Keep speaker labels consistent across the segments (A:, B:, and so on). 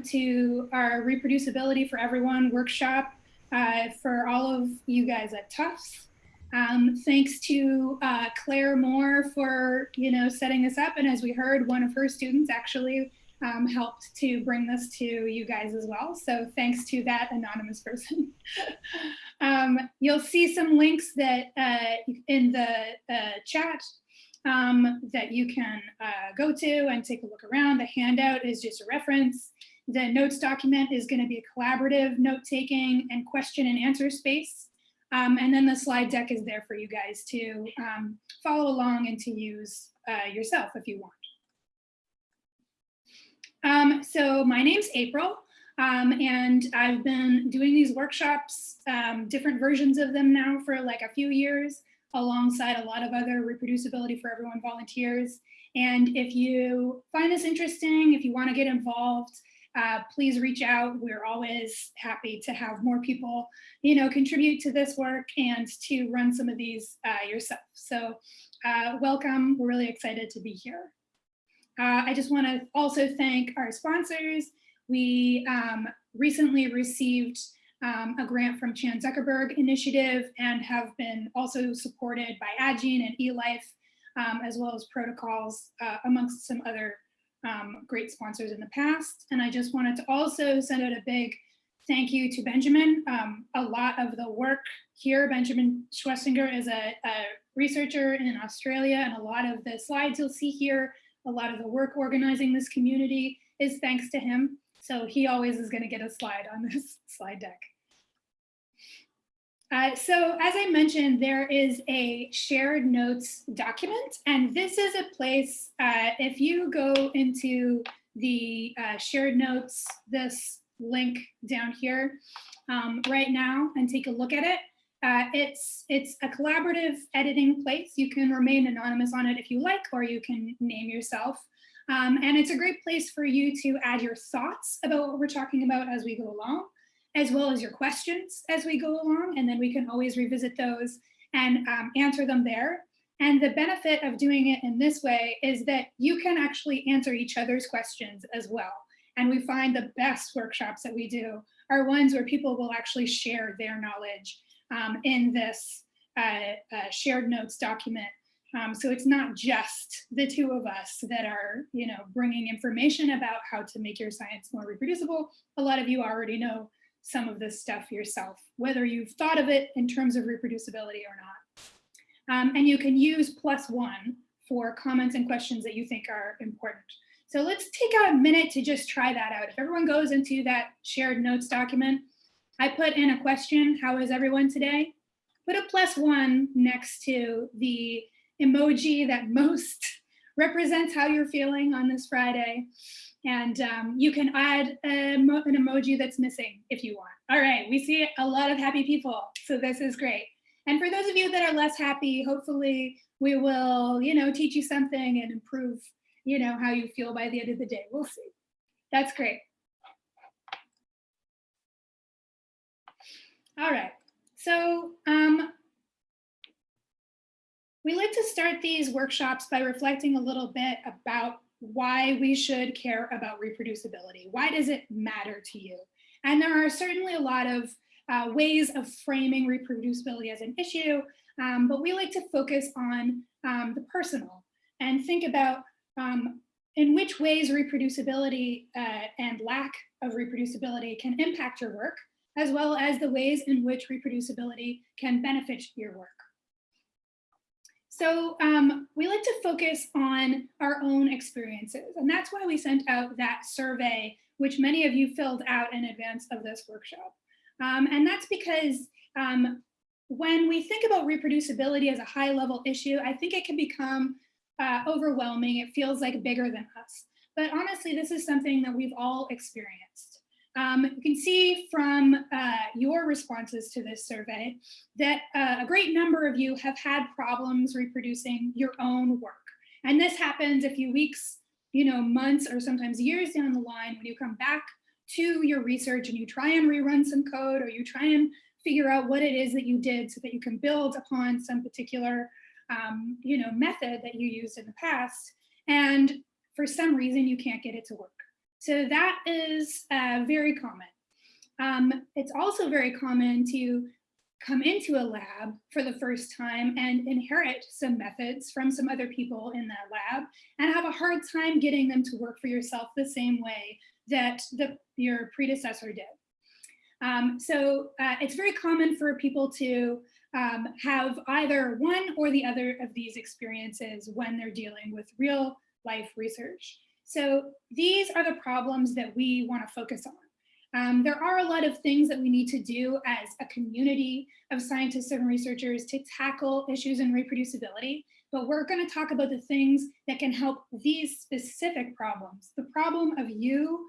A: welcome to our Reproducibility for Everyone workshop uh, for all of you guys at Tufts. Um, thanks to uh, Claire Moore for, you know, setting this up. And as we heard, one of her students actually um, helped to bring this to you guys as well. So thanks to that anonymous person. um, you'll see some links that uh, in the uh, chat um, that you can uh, go to and take a look around. The handout is just a reference. The notes document is going to be a collaborative note-taking and question and answer space. Um, and then the slide deck is there for you guys to um, follow along and to use uh, yourself if you want. Um, so my name's April. Um, and I've been doing these workshops, um, different versions of them now for like a few years alongside a lot of other reproducibility for everyone volunteers. And if you find this interesting, if you want to get involved, uh, please reach out. We're always happy to have more people, you know, contribute to this work and to run some of these uh, yourself. So uh, welcome. We're really excited to be here. Uh, I just want to also thank our sponsors. We um, recently received um, a grant from Chan Zuckerberg Initiative and have been also supported by Addgene and eLife, um, as well as protocols uh, amongst some other um, great sponsors in the past. And I just wanted to also send out a big thank you to Benjamin. Um, a lot of the work here, Benjamin Schwessinger is a, a researcher in Australia and a lot of the slides you'll see here, a lot of the work organizing this community is thanks to him. So he always is going to get a slide on this slide deck. Uh, so as I mentioned, there is a shared notes document, and this is a place, uh, if you go into the uh, shared notes, this link down here um, right now and take a look at it, uh, it's, it's a collaborative editing place. You can remain anonymous on it if you like, or you can name yourself. Um, and it's a great place for you to add your thoughts about what we're talking about as we go along as well as your questions as we go along, and then we can always revisit those and um, answer them there. And the benefit of doing it in this way is that you can actually answer each other's questions as well. And we find the best workshops that we do are ones where people will actually share their knowledge um, in this uh, uh, shared notes document. Um, so it's not just the two of us that are, you know, bringing information about how to make your science more reproducible. A lot of you already know some of this stuff yourself, whether you've thought of it in terms of reproducibility or not. Um, and you can use plus one for comments and questions that you think are important. So let's take a minute to just try that out. If everyone goes into that shared notes document, I put in a question, how is everyone today? Put a plus one next to the emoji that most represents how you're feeling on this Friday. And um, you can add a, an emoji that's missing if you want. All right, we see a lot of happy people, so this is great. And for those of you that are less happy, hopefully we will, you know, teach you something and improve, you know, how you feel by the end of the day. We'll see. That's great. All right, so um, we like to start these workshops by reflecting a little bit about why we should care about reproducibility. Why does it matter to you? And there are certainly a lot of uh, ways of framing reproducibility as an issue, um, but we like to focus on um, the personal and think about um, in which ways reproducibility uh, and lack of reproducibility can impact your work, as well as the ways in which reproducibility can benefit your work. So um, we like to focus on our own experiences. And that's why we sent out that survey, which many of you filled out in advance of this workshop. Um, and that's because um, when we think about reproducibility as a high level issue, I think it can become uh, overwhelming. It feels like bigger than us. But honestly, this is something that we've all experienced. Um, you can see from uh, your responses to this survey that uh, a great number of you have had problems reproducing your own work. And this happens a few weeks, you know, months or sometimes years down the line when you come back to your research and you try and rerun some code or you try and figure out what it is that you did so that you can build upon some particular, um, you know, method that you used in the past. And for some reason, you can't get it to work. So that is uh, very common. Um, it's also very common to come into a lab for the first time and inherit some methods from some other people in that lab and have a hard time getting them to work for yourself the same way that the, your predecessor did. Um, so uh, it's very common for people to um, have either one or the other of these experiences when they're dealing with real life research. So these are the problems that we want to focus on. Um, there are a lot of things that we need to do as a community of scientists and researchers to tackle issues in reproducibility, but we're going to talk about the things that can help these specific problems. The problem of you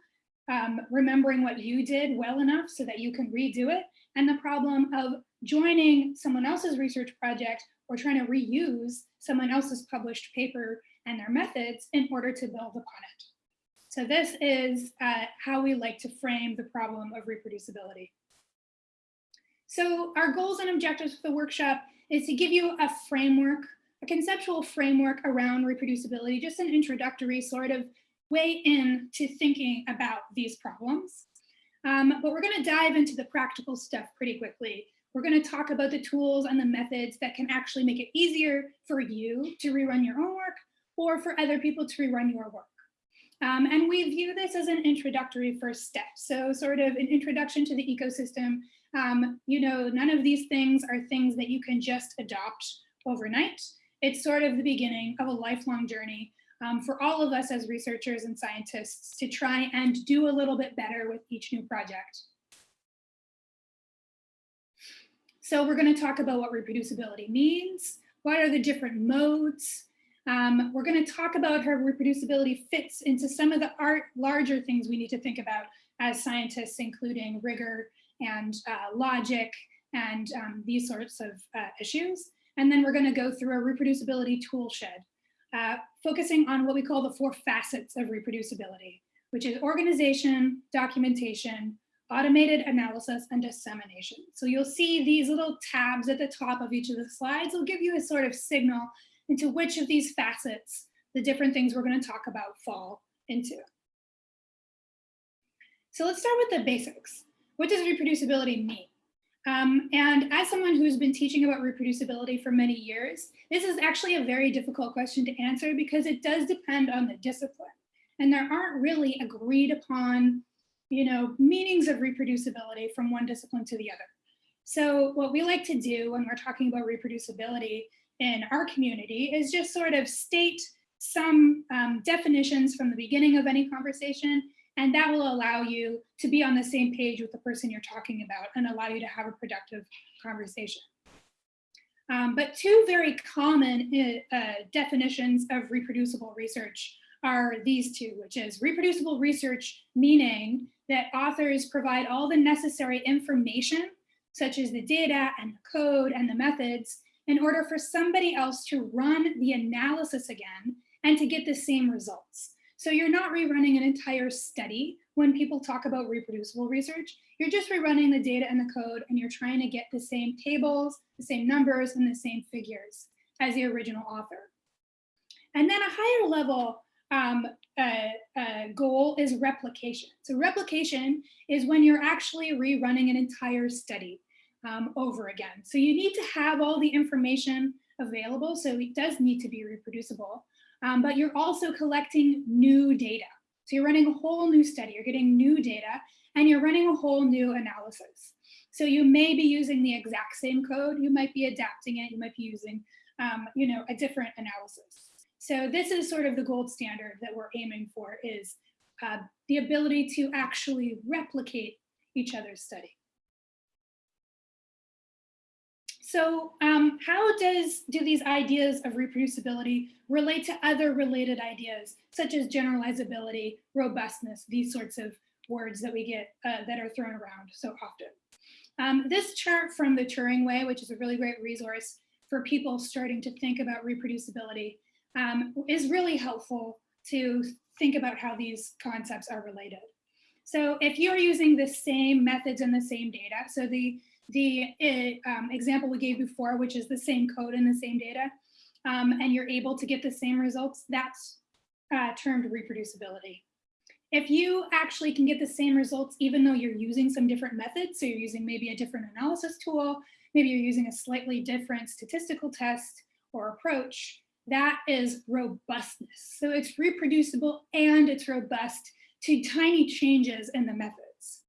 A: um, remembering what you did well enough so that you can redo it, and the problem of joining someone else's research project or trying to reuse someone else's published paper and their methods in order to build upon it. So this is uh, how we like to frame the problem of reproducibility. So our goals and objectives for the workshop is to give you a framework, a conceptual framework around reproducibility, just an introductory sort of way in to thinking about these problems. Um, but we're gonna dive into the practical stuff pretty quickly. We're gonna talk about the tools and the methods that can actually make it easier for you to rerun your own work or for other people to rerun your work. Um, and we view this as an introductory first step. So sort of an introduction to the ecosystem. Um, you know, none of these things are things that you can just adopt overnight. It's sort of the beginning of a lifelong journey um, for all of us as researchers and scientists to try and do a little bit better with each new project. So we're gonna talk about what reproducibility means, what are the different modes, um, we're going to talk about how reproducibility fits into some of the art, larger things we need to think about as scientists, including rigor and uh, logic and um, these sorts of uh, issues. And then we're going to go through a reproducibility tool shed, uh, focusing on what we call the four facets of reproducibility, which is organization, documentation, automated analysis, and dissemination. So you'll see these little tabs at the top of each of the slides will give you a sort of signal into which of these facets the different things we're going to talk about fall into. So let's start with the basics. What does reproducibility mean? Um, and as someone who's been teaching about reproducibility for many years, this is actually a very difficult question to answer because it does depend on the discipline. And there aren't really agreed upon, you know, meanings of reproducibility from one discipline to the other. So what we like to do when we're talking about reproducibility in our community is just sort of state some um, definitions from the beginning of any conversation, and that will allow you to be on the same page with the person you're talking about and allow you to have a productive conversation. Um, but two very common uh, uh definitions of reproducible research are these two, which is reproducible research, meaning that authors provide all the necessary information, such as the data and the code and the methods in order for somebody else to run the analysis again and to get the same results. So you're not rerunning an entire study when people talk about reproducible research. You're just rerunning the data and the code and you're trying to get the same tables, the same numbers, and the same figures as the original author. And then a higher level um, uh, uh, goal is replication. So replication is when you're actually rerunning an entire study um, over again. So you need to have all the information available. So it does need to be reproducible, um, but you're also collecting new data. So you're running a whole new study, you're getting new data, and you're running a whole new analysis. So you may be using the exact same code, you might be adapting it, you might be using um, you know, a different analysis. So this is sort of the gold standard that we're aiming for is uh, the ability to actually replicate each other's study. So um, how does do these ideas of reproducibility relate to other related ideas, such as generalizability, robustness, these sorts of words that we get uh, that are thrown around so often. Um, this chart from the Turing Way, which is a really great resource for people starting to think about reproducibility, um, is really helpful to think about how these concepts are related. So if you're using the same methods and the same data, so the the uh, um, example we gave before, which is the same code and the same data, um, and you're able to get the same results, that's uh, termed reproducibility. if you actually can get the same results, even though you're using some different methods, so you're using maybe a different analysis tool, maybe you're using a slightly different statistical test or approach, that is robustness. So it's reproducible and it's robust to tiny changes in the methods.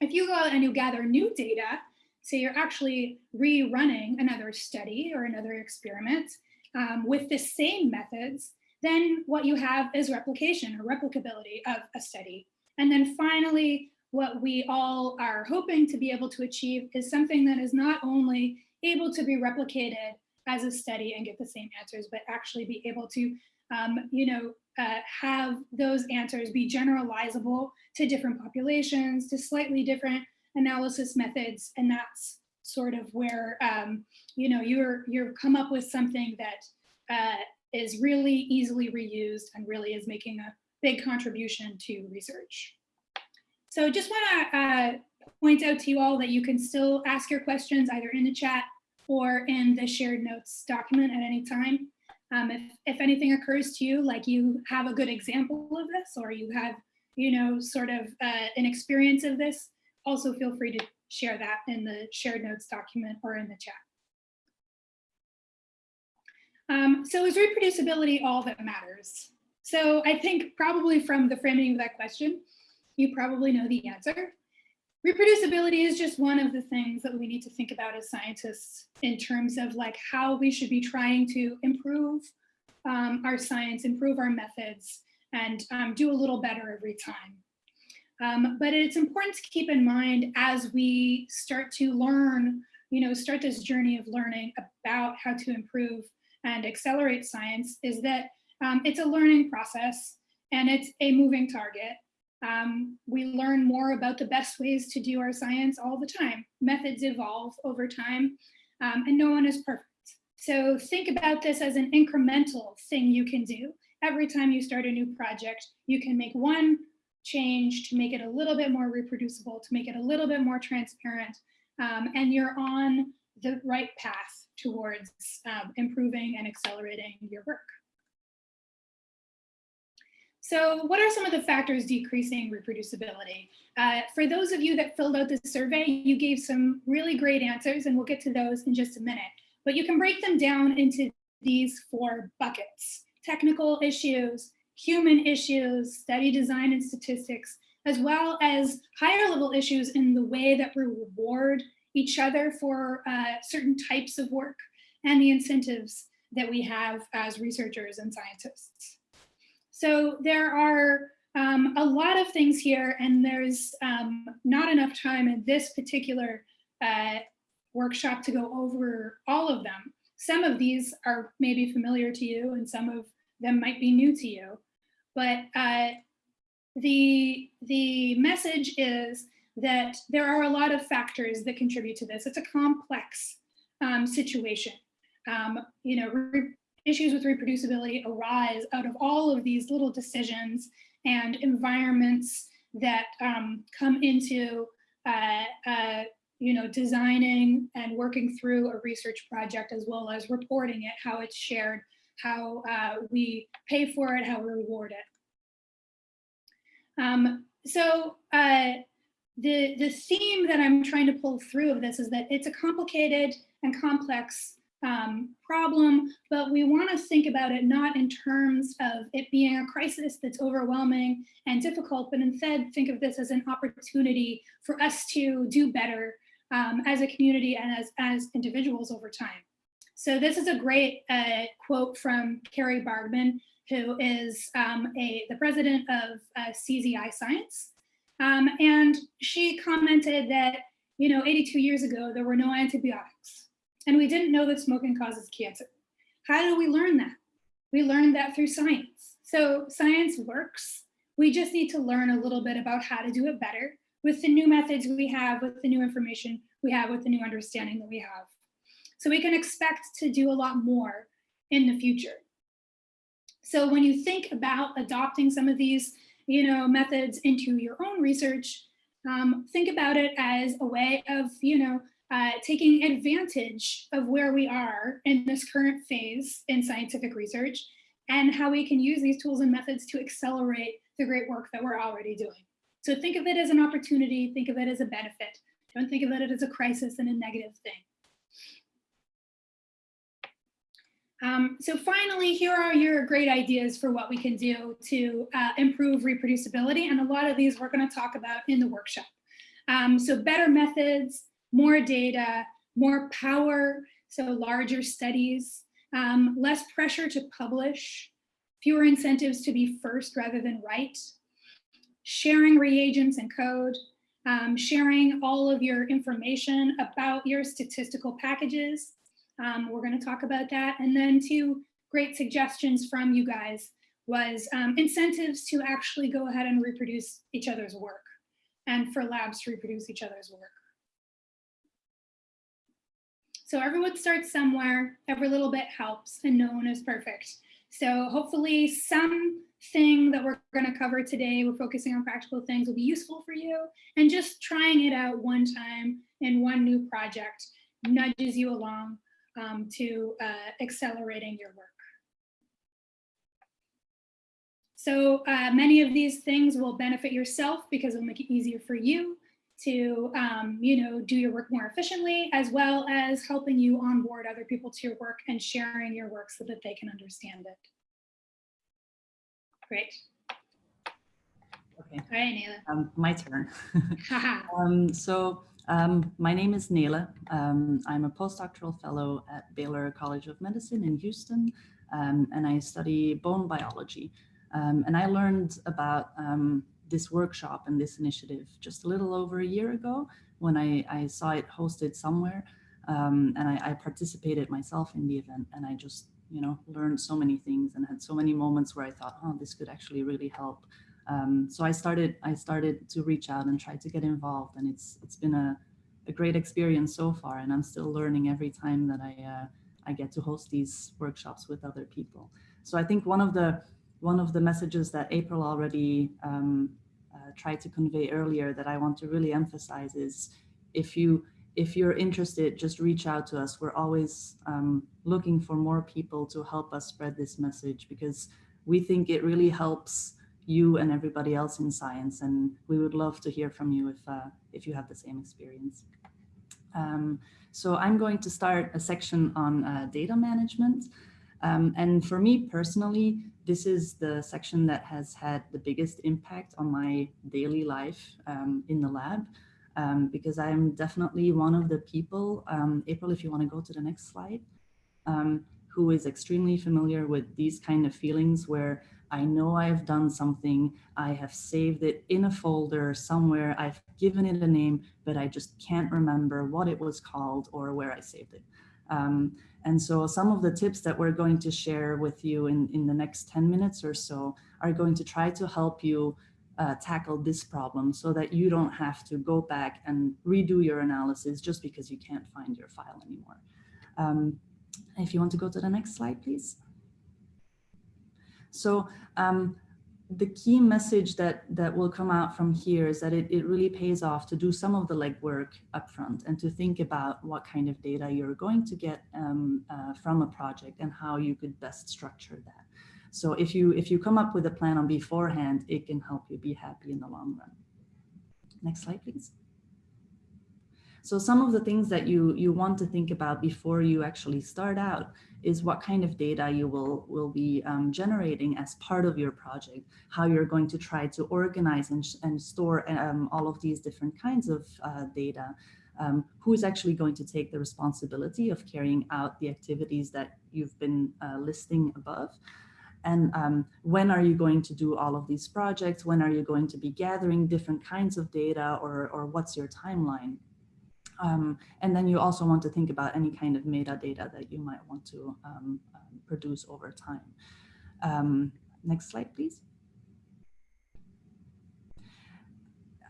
A: If you go out and you gather new data, say you're actually rerunning another study or another experiment um, with the same methods, then what you have is replication or replicability of a study. And then finally, what we all are hoping to be able to achieve is something that is not only able to be replicated as a study and get the same answers, but actually be able to, um, you know, uh, have those answers be generalizable to different populations, to slightly different analysis methods. And that's sort of where, um, you know, you're, you're come up with something that uh, is really easily reused and really is making a big contribution to research. So just want to uh, point out to you all that you can still ask your questions either in the chat or in the shared notes document at any time. Um, if, if anything occurs to you, like you have a good example of this, or you have, you know, sort of uh, an experience of this, also feel free to share that in the shared notes document or in the chat. Um, so is reproducibility all that matters? So I think probably from the framing of that question, you probably know the answer. Reproducibility is just one of the things that we need to think about as scientists in terms of like how we should be trying to improve um, our science, improve our methods, and um, do a little better every time. Um, but it's important to keep in mind as we start to learn, you know, start this journey of learning about how to improve and accelerate science is that um, it's a learning process and it's a moving target. Um, we learn more about the best ways to do our science all the time. Methods evolve over time um, and no one is perfect. So think about this as an incremental thing you can do. Every time you start a new project, you can make one change to make it a little bit more reproducible, to make it a little bit more transparent, um, and you're on the right path towards um, improving and accelerating your work. So what are some of the factors decreasing reproducibility? Uh, for those of you that filled out the survey, you gave some really great answers and we'll get to those in just a minute. But you can break them down into these four buckets. Technical issues, human issues, study design and statistics, as well as higher level issues in the way that we reward each other for uh, certain types of work and the incentives that we have as researchers and scientists. So there are um, a lot of things here and there's um, not enough time in this particular uh, workshop to go over all of them. Some of these are maybe familiar to you and some of them might be new to you. But uh, the, the message is that there are a lot of factors that contribute to this. It's a complex um, situation. Um, you know, issues with reproducibility arise out of all of these little decisions and environments that um, come into, uh, uh, you know, designing and working through a research project as well as reporting it, how it's shared, how uh, we pay for it, how we reward it. Um, so uh, the, the theme that I'm trying to pull through of this is that it's a complicated and complex um, problem, but we want to think about it not in terms of it being a crisis that's overwhelming and difficult, but instead think of this as an opportunity for us to do better um, as a community and as, as individuals over time. So this is a great uh, quote from Cori Bargmann, who is um, a, the president of uh, CZI Science. Um, and she commented that, you know, 82 years ago, there were no antibiotics and we didn't know that smoking causes cancer. How do we learn that? We learned that through science. So science works. We just need to learn a little bit about how to do it better with the new methods we have, with the new information we have, with the new understanding that we have. So we can expect to do a lot more in the future. So when you think about adopting some of these you know, methods into your own research, um, think about it as a way of, you know, uh, taking advantage of where we are in this current phase in scientific research and how we can use these tools and methods to accelerate the great work that we're already doing. So think of it as an opportunity, think of it as a benefit. Don't think of it as a crisis and a negative thing. Um, so finally, here are your great ideas for what we can do to uh, improve reproducibility. And a lot of these we're gonna talk about in the workshop. Um, so better methods, more data, more power, so larger studies, um, less pressure to publish, fewer incentives to be first rather than right, sharing reagents and code, um, sharing all of your information about your statistical packages, um, we're going to talk about that. And then two great suggestions from you guys was um, incentives to actually go ahead and reproduce each other's work and for labs to reproduce each other's work. So everyone starts somewhere, every little bit helps and no one is perfect. So hopefully something that we're gonna cover today, we're focusing on practical things will be useful for you and just trying it out one time in one new project nudges you along um, to uh, accelerating your work. So uh, many of these things will benefit yourself because it'll make it easier for you to, um, you know, do your work more efficiently, as well as helping you onboard other people to your work and sharing your work so that they can understand it. Great.
B: Okay.
A: All right, Nela.
B: Um, my turn. um, so um, my name is Nela. Um, I'm a postdoctoral fellow at Baylor College of Medicine in Houston, um, and I study bone biology. Um, and I learned about um, this workshop and this initiative just a little over a year ago when I, I saw it hosted somewhere. Um, and I, I, participated myself in the event and I just, you know, learned so many things and had so many moments where I thought, oh, this could actually really help um, so I started I started to reach out and try to get involved and it's it's been a, a great experience so far and I'm still learning every time that I uh, I get to host these workshops with other people. So I think one of the one of the messages that April already um, uh, tried to convey earlier that I want to really emphasize is if you if you're interested, just reach out to us. We're always um, looking for more people to help us spread this message because we think it really helps you and everybody else in science. And we would love to hear from you if, uh, if you have the same experience. Um, so I'm going to start a section on uh, data management. Um, and for me personally, this is the section that has had the biggest impact on my daily life um, in the lab. Um, because I'm definitely one of the people, um, April, if you want to go to the next slide, um, who is extremely familiar with these kind of feelings where I know I've done something, I have saved it in a folder somewhere, I've given it a name, but I just can't remember what it was called or where I saved it. Um, and so some of the tips that we're going to share with you in, in the next 10 minutes or so are going to try to help you uh, tackle this problem so that you don't have to go back and redo your analysis just because you can't find your file anymore. Um, if you want to go to the next slide, please. So um, the key message that that will come out from here is that it, it really pays off to do some of the legwork upfront and to think about what kind of data you're going to get um, uh, from a project and how you could best structure that. So if you if you come up with a plan on beforehand, it can help you be happy in the long run. Next slide, please. So some of the things that you, you want to think about before you actually start out is what kind of data you will, will be um, generating as part of your project, how you're going to try to organize and, and store um, all of these different kinds of uh, data, um, who is actually going to take the responsibility of carrying out the activities that you've been uh, listing above. And um, when are you going to do all of these projects? When are you going to be gathering different kinds of data or, or what's your timeline? Um, and then you also want to think about any kind of metadata that you might want to um, um, produce over time. Um, next slide, please.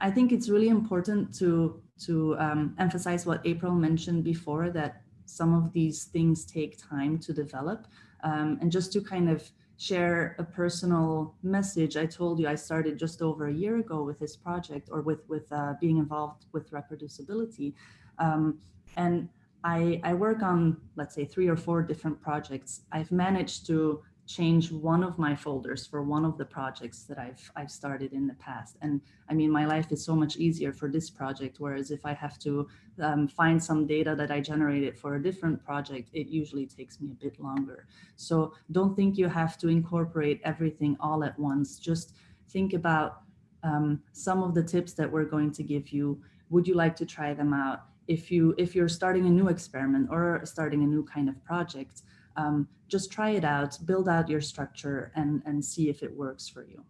B: I think it's really important to, to um, emphasize what April mentioned before, that some of these things take time to develop. And just to kind of share a personal message. I told you I started just over a year ago with this project or with, with uh, being involved with reproducibility. Um, and I, I work on, let's say, three or four different projects. I've managed to change one of my folders for one of the projects that I've I've started in the past. And I mean, my life is so much easier for this project, whereas if I have to um, find some data that I generated for a different project, it usually takes me a bit longer. So don't think you have to incorporate everything all at once. Just think about um, some of the tips that we're going to give you. Would you like to try them out? If you if you're starting a new experiment or starting a new kind of project, um, just try it out, build out your structure and, and see if it works for you.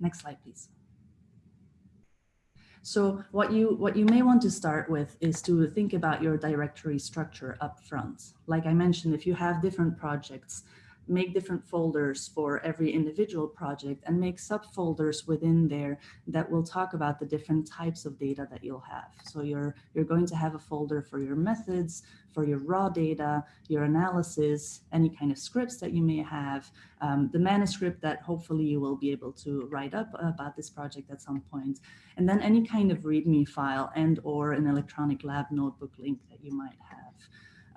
B: Next slide, please. So what you what you may want to start with is to think about your directory structure up front. Like I mentioned, if you have different projects, make different folders for every individual project and make subfolders within there that will talk about the different types of data that you'll have. So you're, you're going to have a folder for your methods, for your raw data, your analysis, any kind of scripts that you may have, um, the manuscript that hopefully you will be able to write up about this project at some point, and then any kind of README file and or an electronic lab notebook link that you might have.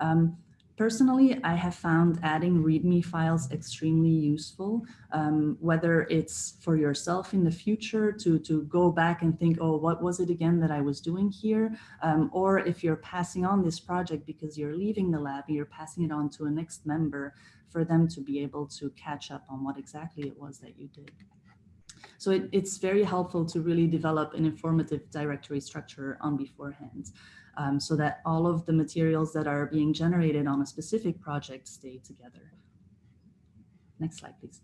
B: Um, Personally, I have found adding README files extremely useful, um, whether it's for yourself in the future to, to go back and think, oh, what was it again that I was doing here? Um, or if you're passing on this project because you're leaving the lab, and you're passing it on to a next member for them to be able to catch up on what exactly it was that you did. So it, it's very helpful to really develop an informative directory structure on beforehand um, so that all of the materials that are being generated on a specific project stay together. Next slide, please.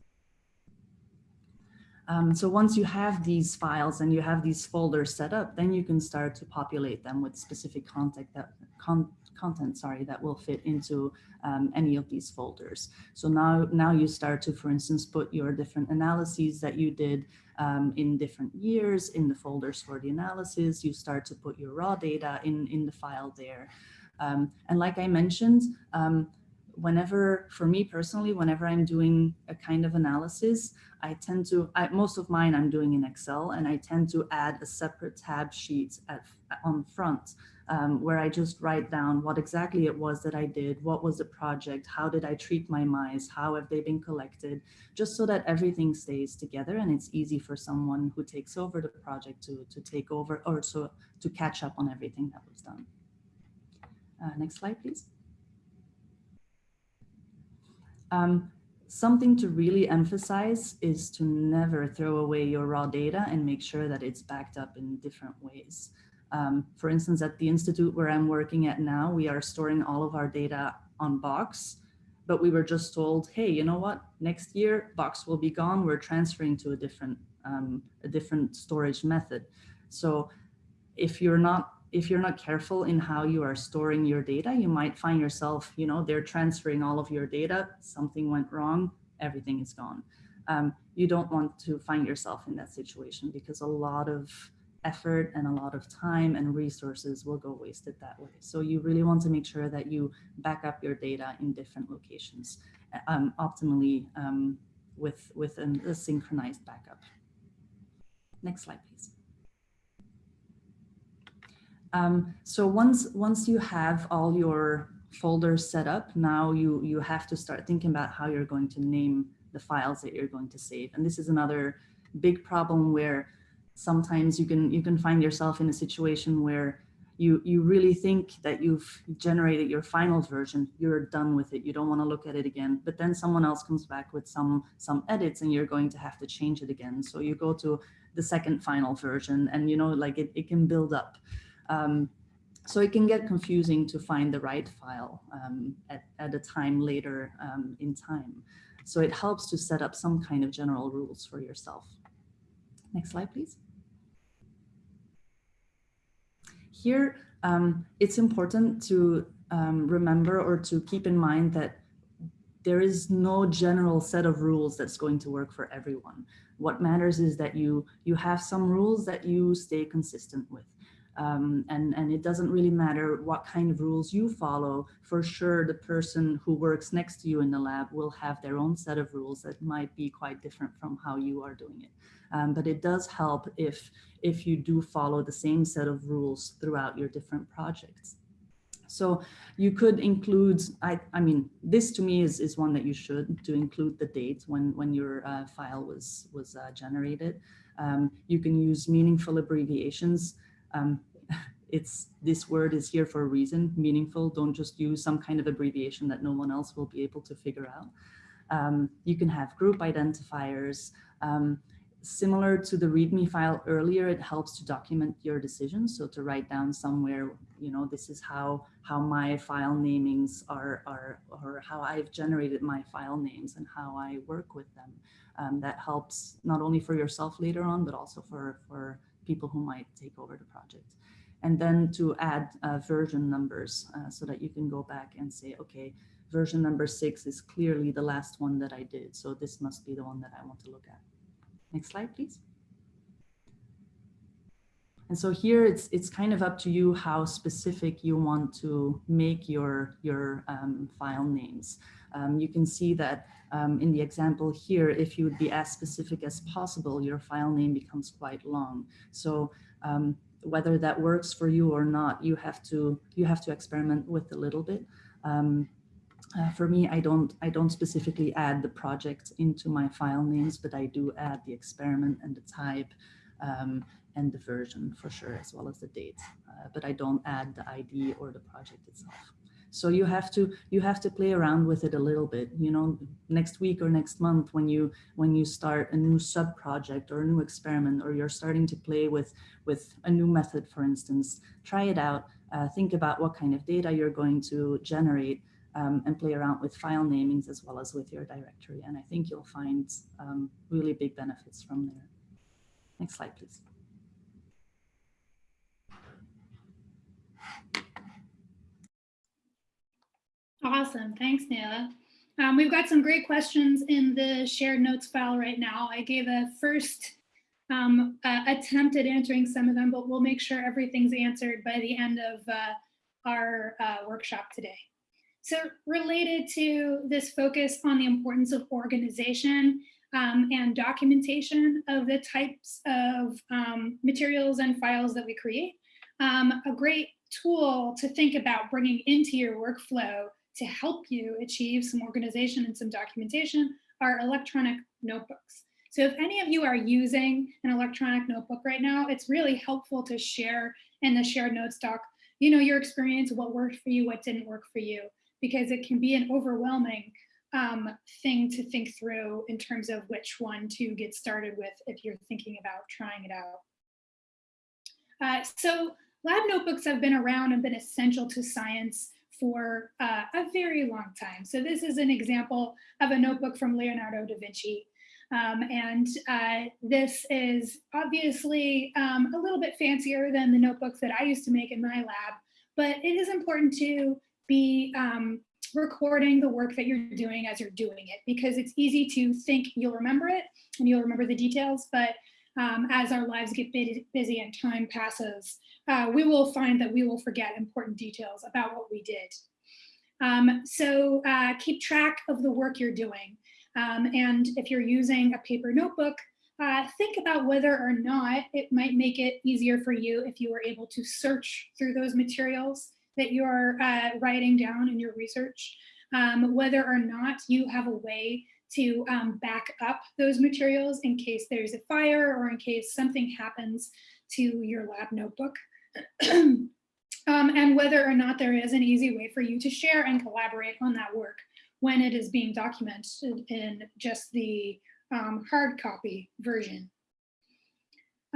B: Um, so once you have these files and you have these folders set up, then you can start to populate them with specific content that con content, sorry, that will fit into um, any of these folders. So now, now you start to, for instance, put your different analyses that you did um, in different years in the folders for the analysis. You start to put your raw data in, in the file there. Um, and like I mentioned, um, whenever, for me personally, whenever I'm doing a kind of analysis, I tend to, I, most of mine I'm doing in Excel, and I tend to add a separate tab sheet at, on front um, where I just write down what exactly it was that I did, what was the project, how did I treat my mice, how have they been collected, just so that everything stays together and it's easy for someone who takes over the project to, to take over or so to catch up on everything that was done. Uh, next slide, please. Um, something to really emphasize is to never throw away your raw data and make sure that it's backed up in different ways. Um, for instance, at the institute where I'm working at now, we are storing all of our data on Box, but we were just told, hey, you know what? Next year, Box will be gone. We're transferring to a different, um, a different storage method. So if you're not if you're not careful in how you are storing your data, you might find yourself, you know, they're transferring all of your data, something went wrong, everything is gone. Um, you don't want to find yourself in that situation because a lot of effort and a lot of time and resources will go wasted that way. So you really want to make sure that you back up your data in different locations, um, optimally um, with, with an, a synchronized backup. Next slide, please. Um, so once, once you have all your folders set up, now you, you have to start thinking about how you're going to name the files that you're going to save. And this is another big problem where sometimes you can you can find yourself in a situation where you you really think that you've generated your final version. You're done with it. You don't want to look at it again. But then someone else comes back with some some edits and you're going to have to change it again. So you go to the second final version and you know like it, it can build up um, so it can get confusing to find the right file um, at, at a time later um, in time so it helps to set up some kind of general rules for yourself next slide please here, um, it's important to um, remember or to keep in mind that there is no general set of rules that's going to work for everyone. What matters is that you, you have some rules that you stay consistent with. Um, and, and it doesn't really matter what kind of rules you follow. For sure, the person who works next to you in the lab will have their own set of rules that might be quite different from how you are doing it. Um, but it does help if, if you do follow the same set of rules throughout your different projects. So you could include, I, I mean, this to me is, is one that you should to include the date when, when your uh, file was, was uh, generated. Um, you can use meaningful abbreviations. Um, it's this word is here for a reason, meaningful. Don't just use some kind of abbreviation that no one else will be able to figure out. Um, you can have group identifiers. Um, similar to the README file earlier, it helps to document your decisions. So to write down somewhere, you know, this is how how my file namings are, are or how I've generated my file names and how I work with them. Um, that helps not only for yourself later on, but also for, for people who might take over the project. And then to add uh, version numbers uh, so that you can go back and say, okay, version number six is clearly the last one that I did. So this must be the one that I want to look at. Next slide, please. And so here it's it's kind of up to you how specific you want to make your your um, file names. Um, you can see that um, in the example here, if you would be as specific as possible, your file name becomes quite long. So um, whether that works for you or not, you have to you have to experiment with a little bit. Um, uh, for me, I don't I don't specifically add the project into my file names, but I do add the experiment and the type um, and the version for sure, as well as the date. Uh, but I don't add the ID or the project itself. So you have to you have to play around with it a little bit. You know, next week or next month when you when you start a new sub project or a new experiment, or you're starting to play with with a new method, for instance, try it out. Uh, think about what kind of data you're going to generate um, and play around with file namings as well as with your directory. And I think you'll find um, really big benefits from there. Next slide, please.
A: Awesome. Thanks, Nela. Um, we've got some great questions in the shared notes file right now. I gave a first um, uh, attempt at answering some of them, but we'll make sure everything's answered by the end of uh, our uh, workshop today. So related to this focus on the importance of organization um, and documentation of the types of um, materials and files that we create, um, a great tool to think about bringing into your workflow to help you achieve some organization and some documentation are electronic notebooks. So if any of you are using an electronic notebook right now, it's really helpful to share in the shared notes doc, you know, your experience, what worked for you, what didn't work for you because it can be an overwhelming um, thing to think through in terms of which one to get started with if you're thinking about trying it out. Uh, so lab notebooks have been around and been essential to science for uh, a very long time. So this is an example of a notebook from Leonardo da Vinci. Um, and uh, this is obviously um, a little bit fancier than the notebooks that I used to make in my lab, but it is important to be um, recording the work that you're doing as you're doing it because it's easy to think you'll remember it and you'll remember the details, but um, as our lives get busy and time passes, uh, we will find that we will forget important details about what we did. Um, so uh, keep track of the work you're doing. Um, and if you're using a paper notebook, uh, think about whether or not it might make it easier for you if you were able to search through those materials that you're uh, writing down in your research, um, whether or not you have a way to um, back up those materials in case there's a fire or in case something happens to your lab notebook. um, and whether or not there is an easy way for you to share and collaborate on that work when it is being documented in just the um, hard copy version.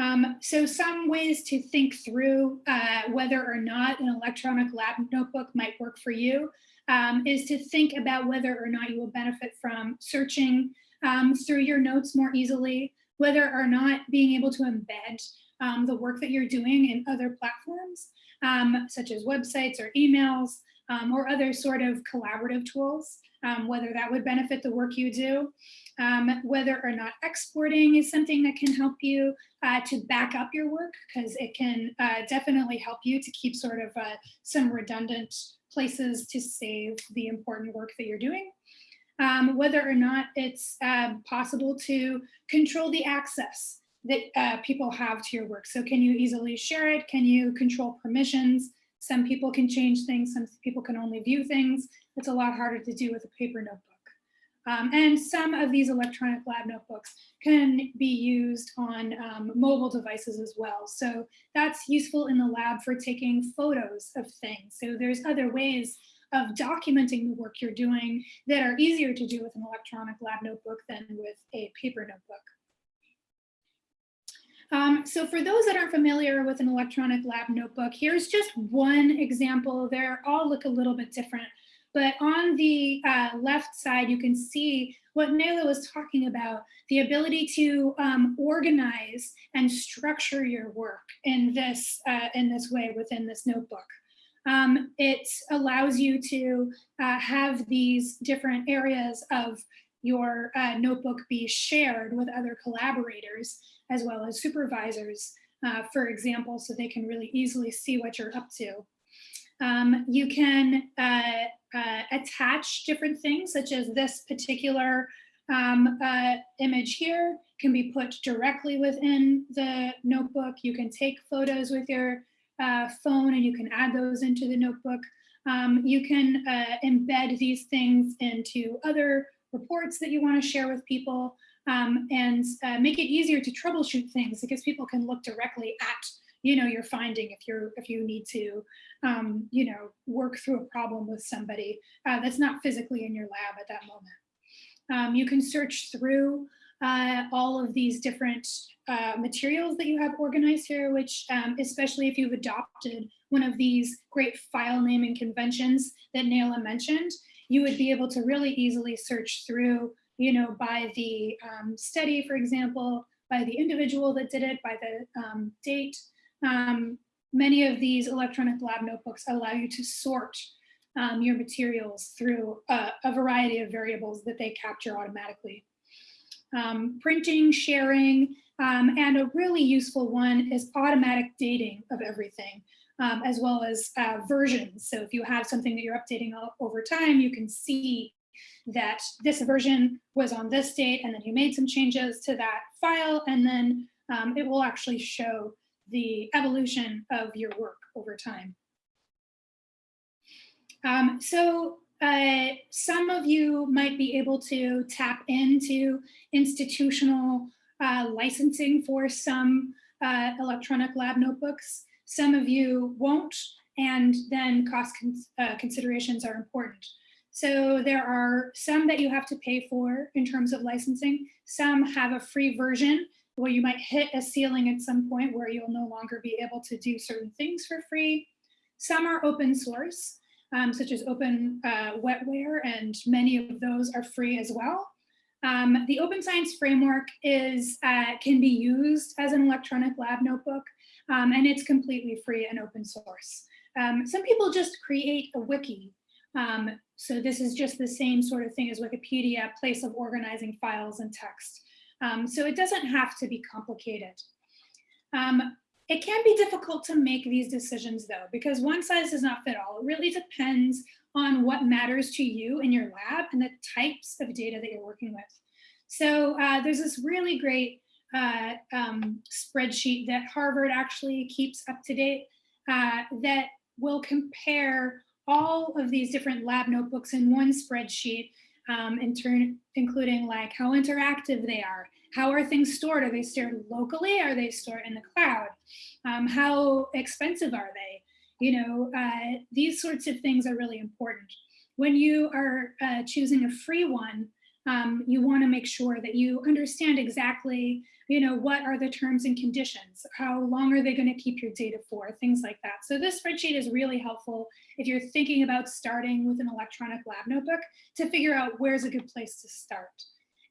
A: Um, so some ways to think through uh, whether or not an electronic lab notebook might work for you um, is to think about whether or not you will benefit from searching um, through your notes more easily, whether or not being able to embed um, the work that you're doing in other platforms, um, such as websites or emails, um, or other sort of collaborative tools, whether that would benefit the work you do um, whether or not exporting is something that can help you uh, to back up your work because it can uh, definitely help you to keep sort of uh, some redundant places to save the important work that you're doing. Um, whether or not it's um, possible to control the access that uh, people have to your work. So can you easily share it? Can you control permissions? Some people can change things, some people can only view things. It's a lot harder to do with a paper notebook. Um, and some of these electronic lab notebooks can be used on um, mobile devices as well. So that's useful in the lab for taking photos of things. So there's other ways of documenting the work you're doing that are easier to do with an electronic lab notebook than with a paper notebook. Um, so for those that aren't familiar with an electronic lab notebook, here's just one example. They all look a little bit different. But on the uh, left side, you can see what Nayla was talking about, the ability to um, organize and structure your work in this, uh, in this way within this notebook. Um, it allows you to uh, have these different areas of your uh, notebook be shared with other collaborators as well as supervisors, uh, for example, so they can really easily see what you're up to. Um, you can uh, uh, attach different things, such as this particular um, uh, image here can be put directly within the notebook. You can take photos with your uh, phone and you can add those into the notebook. Um, you can uh, embed these things into other reports that you want to share with people um, and uh, make it easier to troubleshoot things because people can look directly at you know your finding if you're if you need to um, you know work through a problem with somebody uh, that's not physically in your lab at that moment um, you can search through uh, all of these different uh, materials that you have organized here, which um, especially if you've adopted one of these great file naming conventions that Naila mentioned, you would be able to really easily search through, you know, by the um, study, for example, by the individual that did it, by the um, date. Um, many of these electronic lab notebooks allow you to sort um, your materials through a, a variety of variables that they capture automatically um, printing, sharing, um, and a really useful one is automatic dating of everything, um, as well as uh, versions. So if you have something that you're updating over time, you can see that this version was on this date, and then you made some changes to that file, and then um, it will actually show the evolution of your work over time. Um, so uh, some of you might be able to tap into institutional uh, licensing for some uh, electronic lab notebooks. Some of you won't, and then cost uh, considerations are important. So there are some that you have to pay for in terms of licensing. Some have a free version where you might hit a ceiling at some point where you'll no longer be able to do certain things for free. Some are open source um, such as open uh, wetware, and many of those are free as well. Um, the Open Science Framework is uh, can be used as an electronic lab notebook, um, and it's completely free and open source. Um, some people just create a wiki. Um, so this is just the same sort of thing as Wikipedia, a place of organizing files and text. Um, so it doesn't have to be complicated. Um, it can be difficult to make these decisions though, because one size does not fit all. It really depends on what matters to you in your lab and the types of data that you're working with. So uh, there's this really great uh, um, spreadsheet that Harvard actually keeps up to date uh, that will compare all of these different lab notebooks in one spreadsheet um, in turn, including like how interactive they are, how are things stored? Are they stored locally? Are they stored in the cloud? Um, how expensive are they? You know, uh, these sorts of things are really important. When you are uh, choosing a free one, um, you want to make sure that you understand exactly, you know, what are the terms and conditions? How long are they going to keep your data for? Things like that. So this spreadsheet is really helpful if you're thinking about starting with an electronic lab notebook to figure out where's a good place to start.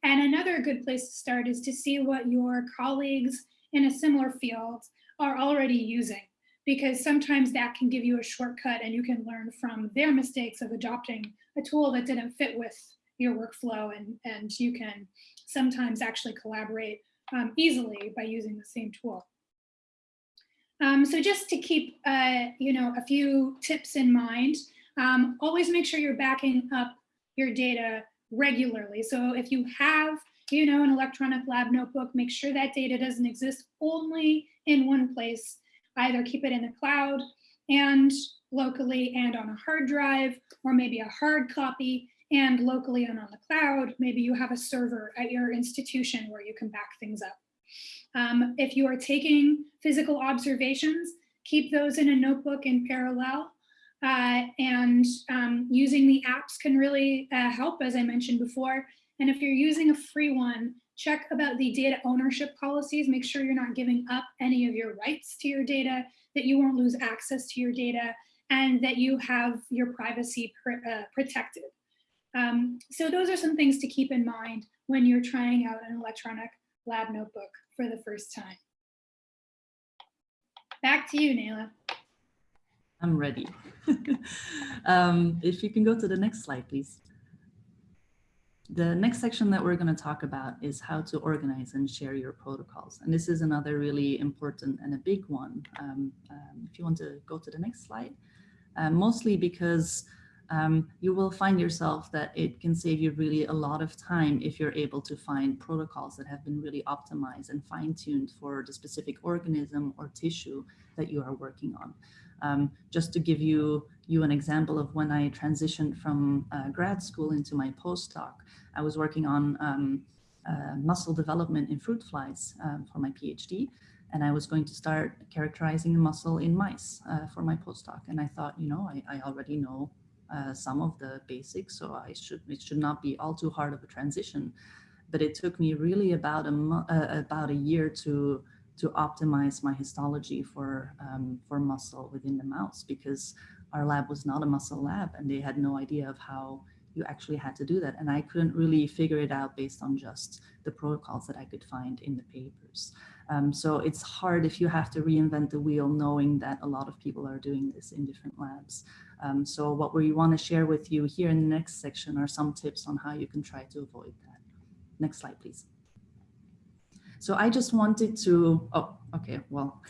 A: And another good place to start is to see what your colleagues in a similar field are already using, because sometimes that can give you a shortcut and you can learn from their mistakes of adopting a tool that didn't fit with your workflow and, and you can sometimes actually collaborate um, easily by using the same tool. Um, so just to keep, uh, you know, a few tips in mind, um, always make sure you're backing up your data regularly. So if you have, you know, an electronic lab notebook, make sure that data doesn't exist only in one place. Either keep it in the cloud and locally and on a hard drive, or maybe a hard copy and locally and on the cloud. Maybe you have a server at your institution where you can back things up. Um, if you are taking physical observations, keep those in a notebook in parallel. Uh, and um, using the apps can really uh, help, as I mentioned before. And if you're using a free one, check about the data ownership policies. Make sure you're not giving up any of your rights to your data, that you won't lose access to your data, and that you have your privacy pr uh, protected. Um, so those are some things to keep in mind when you're trying out an electronic lab notebook for the first time. Back to you, Nayla.
B: I'm ready. um, if you can go to the next slide, please. The next section that we're going to talk about is how to organize and share your protocols. And this is another really important and a big one. Um, um, if you want to go to the next slide, uh, mostly because um, you will find yourself that it can save you really a lot of time if you're able to find protocols that have been really optimized and fine-tuned for the specific organism or tissue that you are working on. Um, just to give you, you an example of when I transitioned from uh, grad school into my postdoc, I was working on um, uh, muscle development in fruit flies um, for my PhD. And I was going to start characterizing the muscle in mice uh, for my postdoc. And I thought, you know, I, I already know uh, some of the basics, so I should it should not be all too hard of a transition. But it took me really about a uh, about a year to to optimize my histology for um, for muscle within the mouse because our lab was not a muscle lab and they had no idea of how you actually had to do that. And I couldn't really figure it out based on just the protocols that I could find in the papers. Um, so it's hard if you have to reinvent the wheel knowing that a lot of people are doing this in different labs. Um, so what we want to share with you here in the next section are some tips on how you can try to avoid that. Next slide, please. So I just wanted to, oh, okay, well,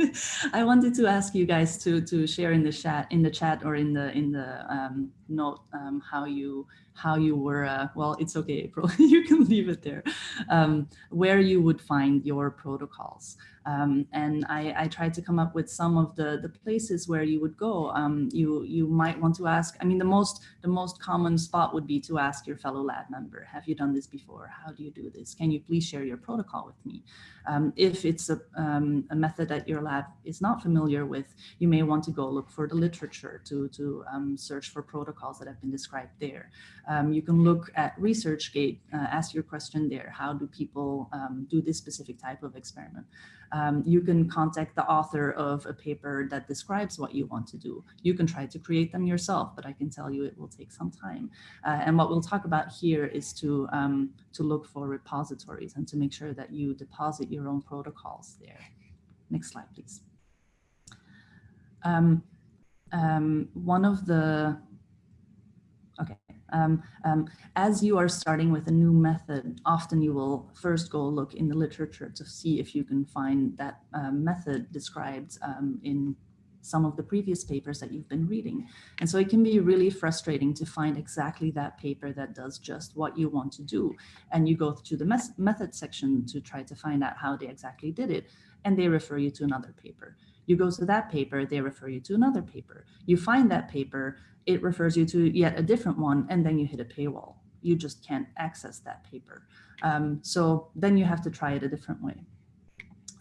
B: I wanted to ask you guys to to share in the chat, in the chat or in the in the um, note um, how you how you were, uh, well, it's okay, April, you can leave it there, um, where you would find your protocols. Um, and I, I, tried to come up with some of the, the places where you would go. Um, you, you might want to ask, I mean, the most, the most common spot would be to ask your fellow lab member, have you done this before? How do you do this? Can you please share your protocol with me? Um, if it's a, um, a, method that your lab is not familiar with, you may want to go look for the literature to, to um, search for protocols that have been described there. Um, you can look at ResearchGate, uh, ask your question there. How do people um, do this specific type of experiment? Um, you can contact the author of a paper that describes what you want to do. You can try to create them yourself, but I can tell you it will take some time. Uh, and what we'll talk about here is to, um, to look for repositories and to make sure that you deposit your own protocols there. Next slide, please. Um, um, one of the um, um, as you are starting with a new method, often you will first go look in the literature to see if you can find that uh, method described um, in some of the previous papers that you've been reading. And so it can be really frustrating to find exactly that paper that does just what you want to do. And you go to the method section to try to find out how they exactly did it. And they refer you to another paper. You go to that paper, they refer you to another paper. You find that paper, it refers you to yet a different one, and then you hit a paywall. You just can't access that paper. Um, so then you have to try it a different way.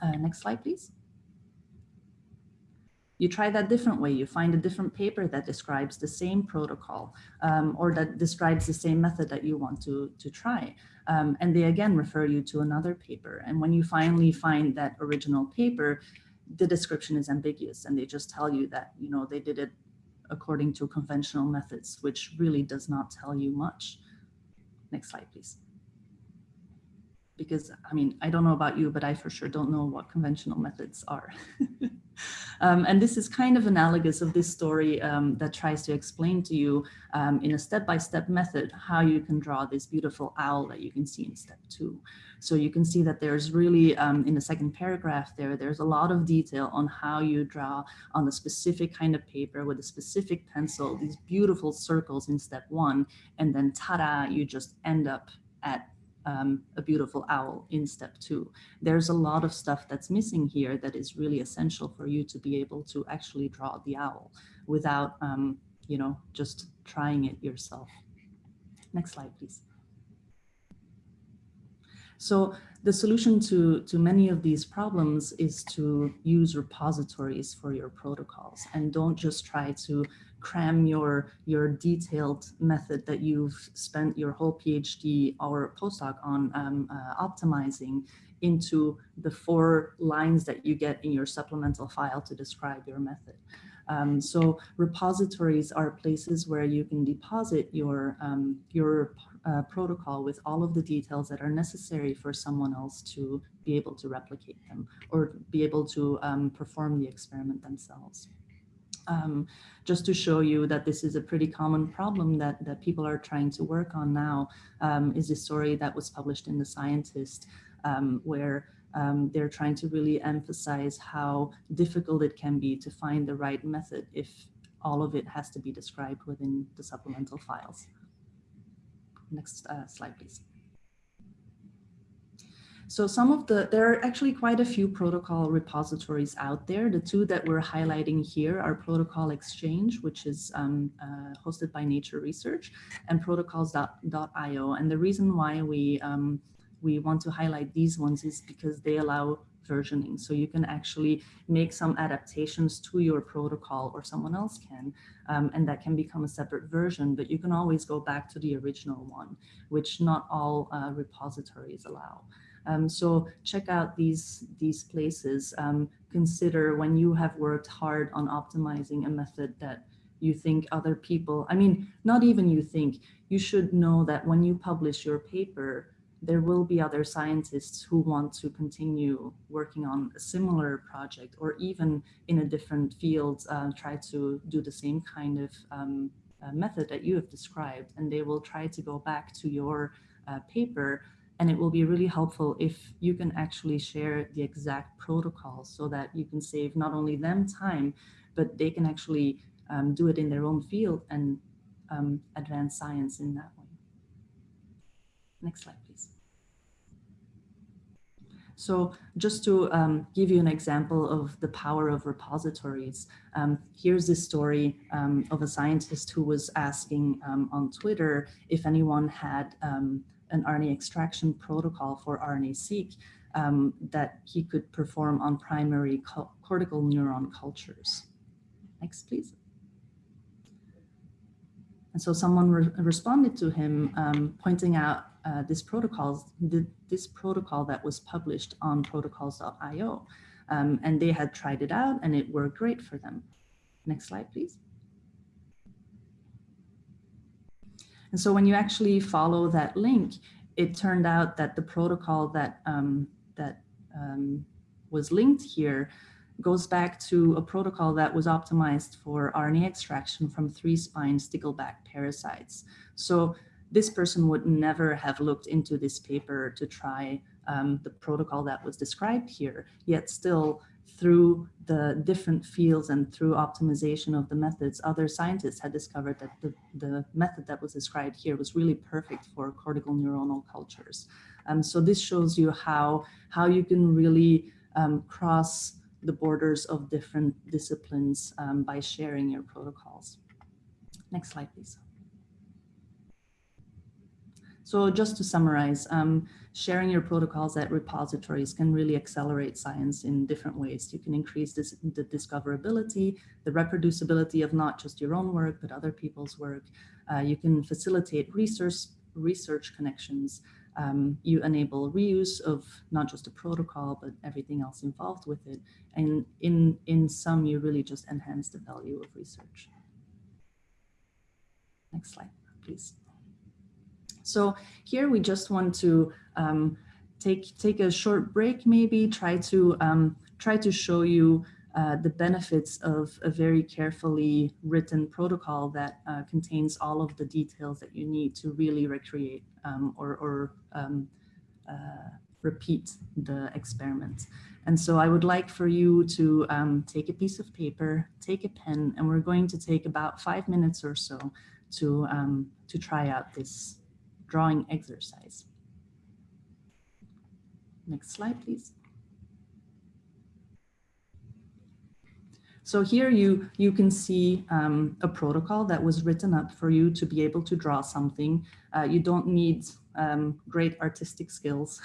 B: Uh, next slide, please. You try that different way. You find a different paper that describes the same protocol um, or that describes the same method that you want to, to try. Um, and they again refer you to another paper. And when you finally find that original paper, the description is ambiguous and they just tell you that, you know, they did it according to conventional methods, which really does not tell you much. Next slide, please. Because, I mean, I don't know about you, but I for sure don't know what conventional methods are. Um, and this is kind of analogous of this story um, that tries to explain to you um, in a step-by-step -step method how you can draw this beautiful owl that you can see in step two. So you can see that there's really, um, in the second paragraph there, there's a lot of detail on how you draw on a specific kind of paper with a specific pencil, these beautiful circles in step one, and then ta-da, you just end up at um, a beautiful owl in step two. There's a lot of stuff that's missing here that is really essential for you to be able to actually draw the owl without, um, you know, just trying it yourself. Next slide, please. So the solution to, to many of these problems is to use repositories for your protocols and don't just try to cram your, your detailed method that you've spent your whole PhD or postdoc on um, uh, optimizing into the four lines that you get in your supplemental file to describe your method. Um, so repositories are places where you can deposit your, um, your uh, protocol with all of the details that are necessary for someone else to be able to replicate them or be able to um, perform the experiment themselves. Um, just to show you that this is a pretty common problem that, that people are trying to work on now um, is a story that was published in The Scientist um, where um, they're trying to really emphasize how difficult it can be to find the right method if all of it has to be described within the supplemental files. Next uh, slide, please. So some of the, there are actually quite a few protocol repositories out there. The two that we're highlighting here are Protocol Exchange, which is um, uh, hosted by Nature Research, and protocols.io. And the reason why we um, we want to highlight these ones is because they allow versioning. So you can actually make some adaptations to your protocol or someone else can, um, and that can become a separate version, but you can always go back to the original one, which not all uh, repositories allow. Um, so check out these, these places. Um, consider when you have worked hard on optimizing a method that you think other people, I mean, not even you think, you should know that when you publish your paper, there will be other scientists who want to continue working on a similar project or even in a different field uh, try to do the same kind of um, uh, method that you have described and they will try to go back to your uh, paper and it will be really helpful if you can actually share the exact protocols so that you can save not only them time but they can actually um, do it in their own field and um, advance science in that way. Next slide, please. So just to um, give you an example of the power of repositories, um, here's this story um, of a scientist who was asking um, on Twitter if anyone had um, an RNA extraction protocol for RNA-seq um, that he could perform on primary cortical neuron cultures. Next, please. And so someone re responded to him pointing out uh, this protocol, this protocol that was published on protocols.io. Um, and they had tried it out and it worked great for them. Next slide, please. And so when you actually follow that link, it turned out that the protocol that, um, that um, was linked here goes back to a protocol that was optimized for RNA extraction from three-spine stickleback parasites. So this person would never have looked into this paper to try um, the protocol that was described here, yet still through the different fields and through optimization of the methods, other scientists had discovered that the, the method that was described here was really perfect for cortical neuronal cultures. Um, so this shows you how, how you can really um, cross the borders of different disciplines um, by sharing your protocols. Next slide, please. So just to summarize, um, sharing your protocols at repositories can really accelerate science in different ways. You can increase this, the discoverability, the reproducibility of not just your own work, but other people's work. Uh, you can facilitate research, research connections. Um, you enable reuse of not just a protocol, but everything else involved with it. And in, in sum, you really just enhance the value of research. Next slide, please. So here we just want to um, take, take a short break, maybe try to, um, try to show you uh, the benefits of a very carefully written protocol that uh, contains all of the details that you need to really recreate um, or, or um, uh, repeat the experiment. And so I would like for you to um, take a piece of paper, take a pen, and we're going to take about five minutes or so to, um, to try out this drawing exercise. Next slide, please. So here you, you can see um, a protocol that was written up for you to be able to draw something. Uh, you don't need um, great artistic skills.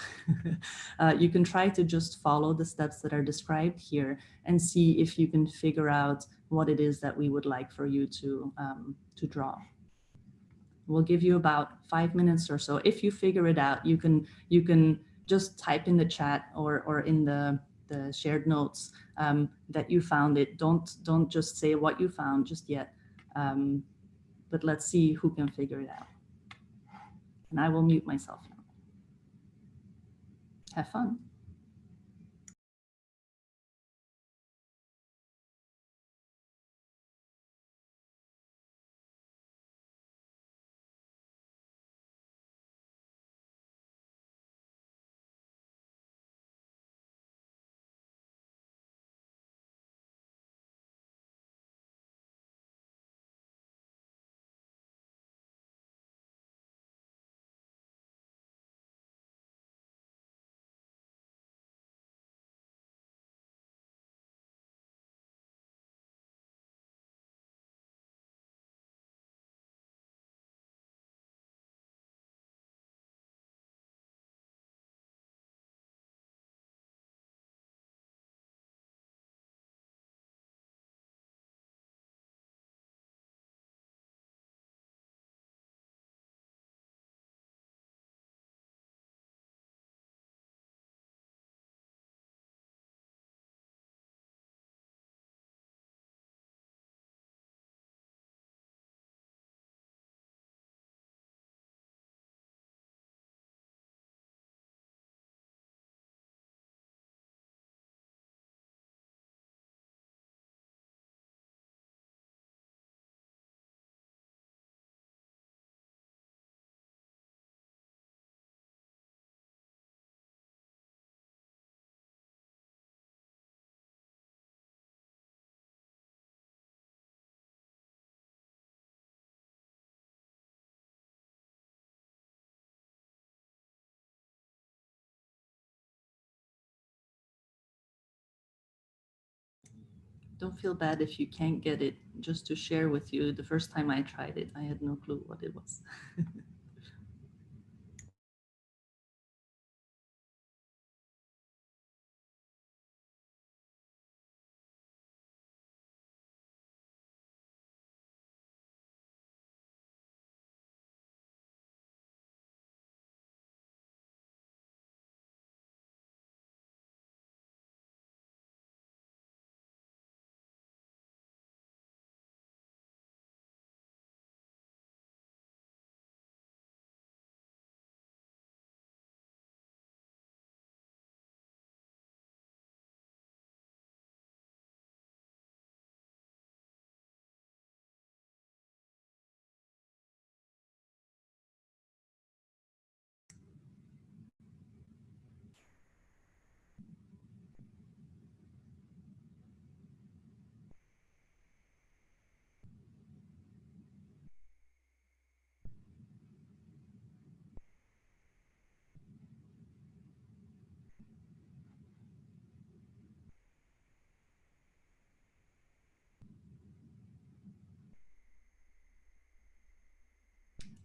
B: uh, you can try to just follow the steps that are described here and see if you can figure out what it is that we would like for you to, um, to draw. We'll give you about five minutes or so. If you figure it out, you can, you can just type in the chat or, or in the, the shared notes um, that you found it. Don't, don't just say what you found just yet, um, but let's see who can figure it out. And I will mute myself now. Have fun. Don't feel bad if you can't get it just to share with you. The first time I tried it, I had no clue what it was.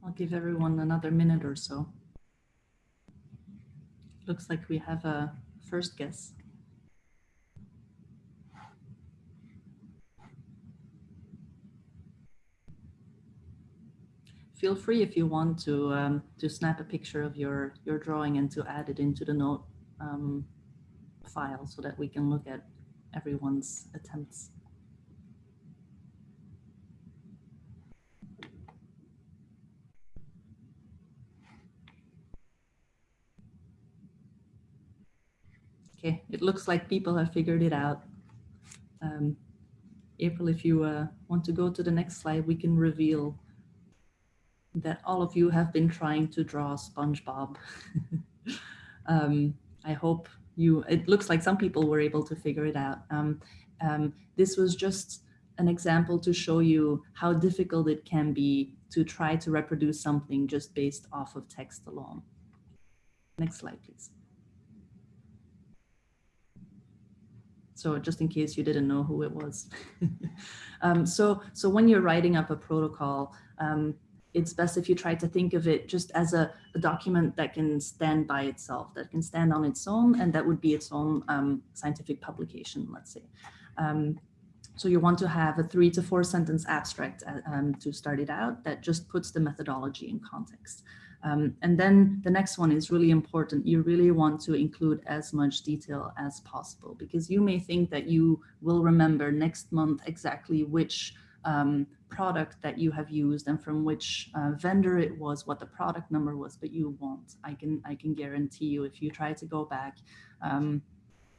B: I'll give everyone another minute or so. Looks like we have a first guess. Feel free if you want to um, to snap a picture of your your drawing and to add it into the note um, file so that we can look at everyone's attempts. Okay, it looks like people have figured it out. Um, April, if you uh, want to go to the next slide, we can reveal that all of you have been trying to draw SpongeBob. um, I hope you, it looks like some people were able to figure it out. Um, um, this was just an example to show you how difficult it can be to try to reproduce something just based off of text alone. Next slide, please. So just in case you didn't know who it was. um, so, so when you're writing up a protocol, um, it's best if you try to think of it just as a, a, document that can stand by itself, that can stand on its own, and that would be its own um, scientific publication, let's say. Um, so you want to have a three to four sentence abstract uh, um, to start it out that just puts the methodology in context. Um, and then the next one is really important. You really want to include as much detail as possible because you may think that you will remember next month exactly which um, product that you have used and from which uh, vendor it was, what the product number was, but you won't. I can, I can guarantee you if you try to go back um,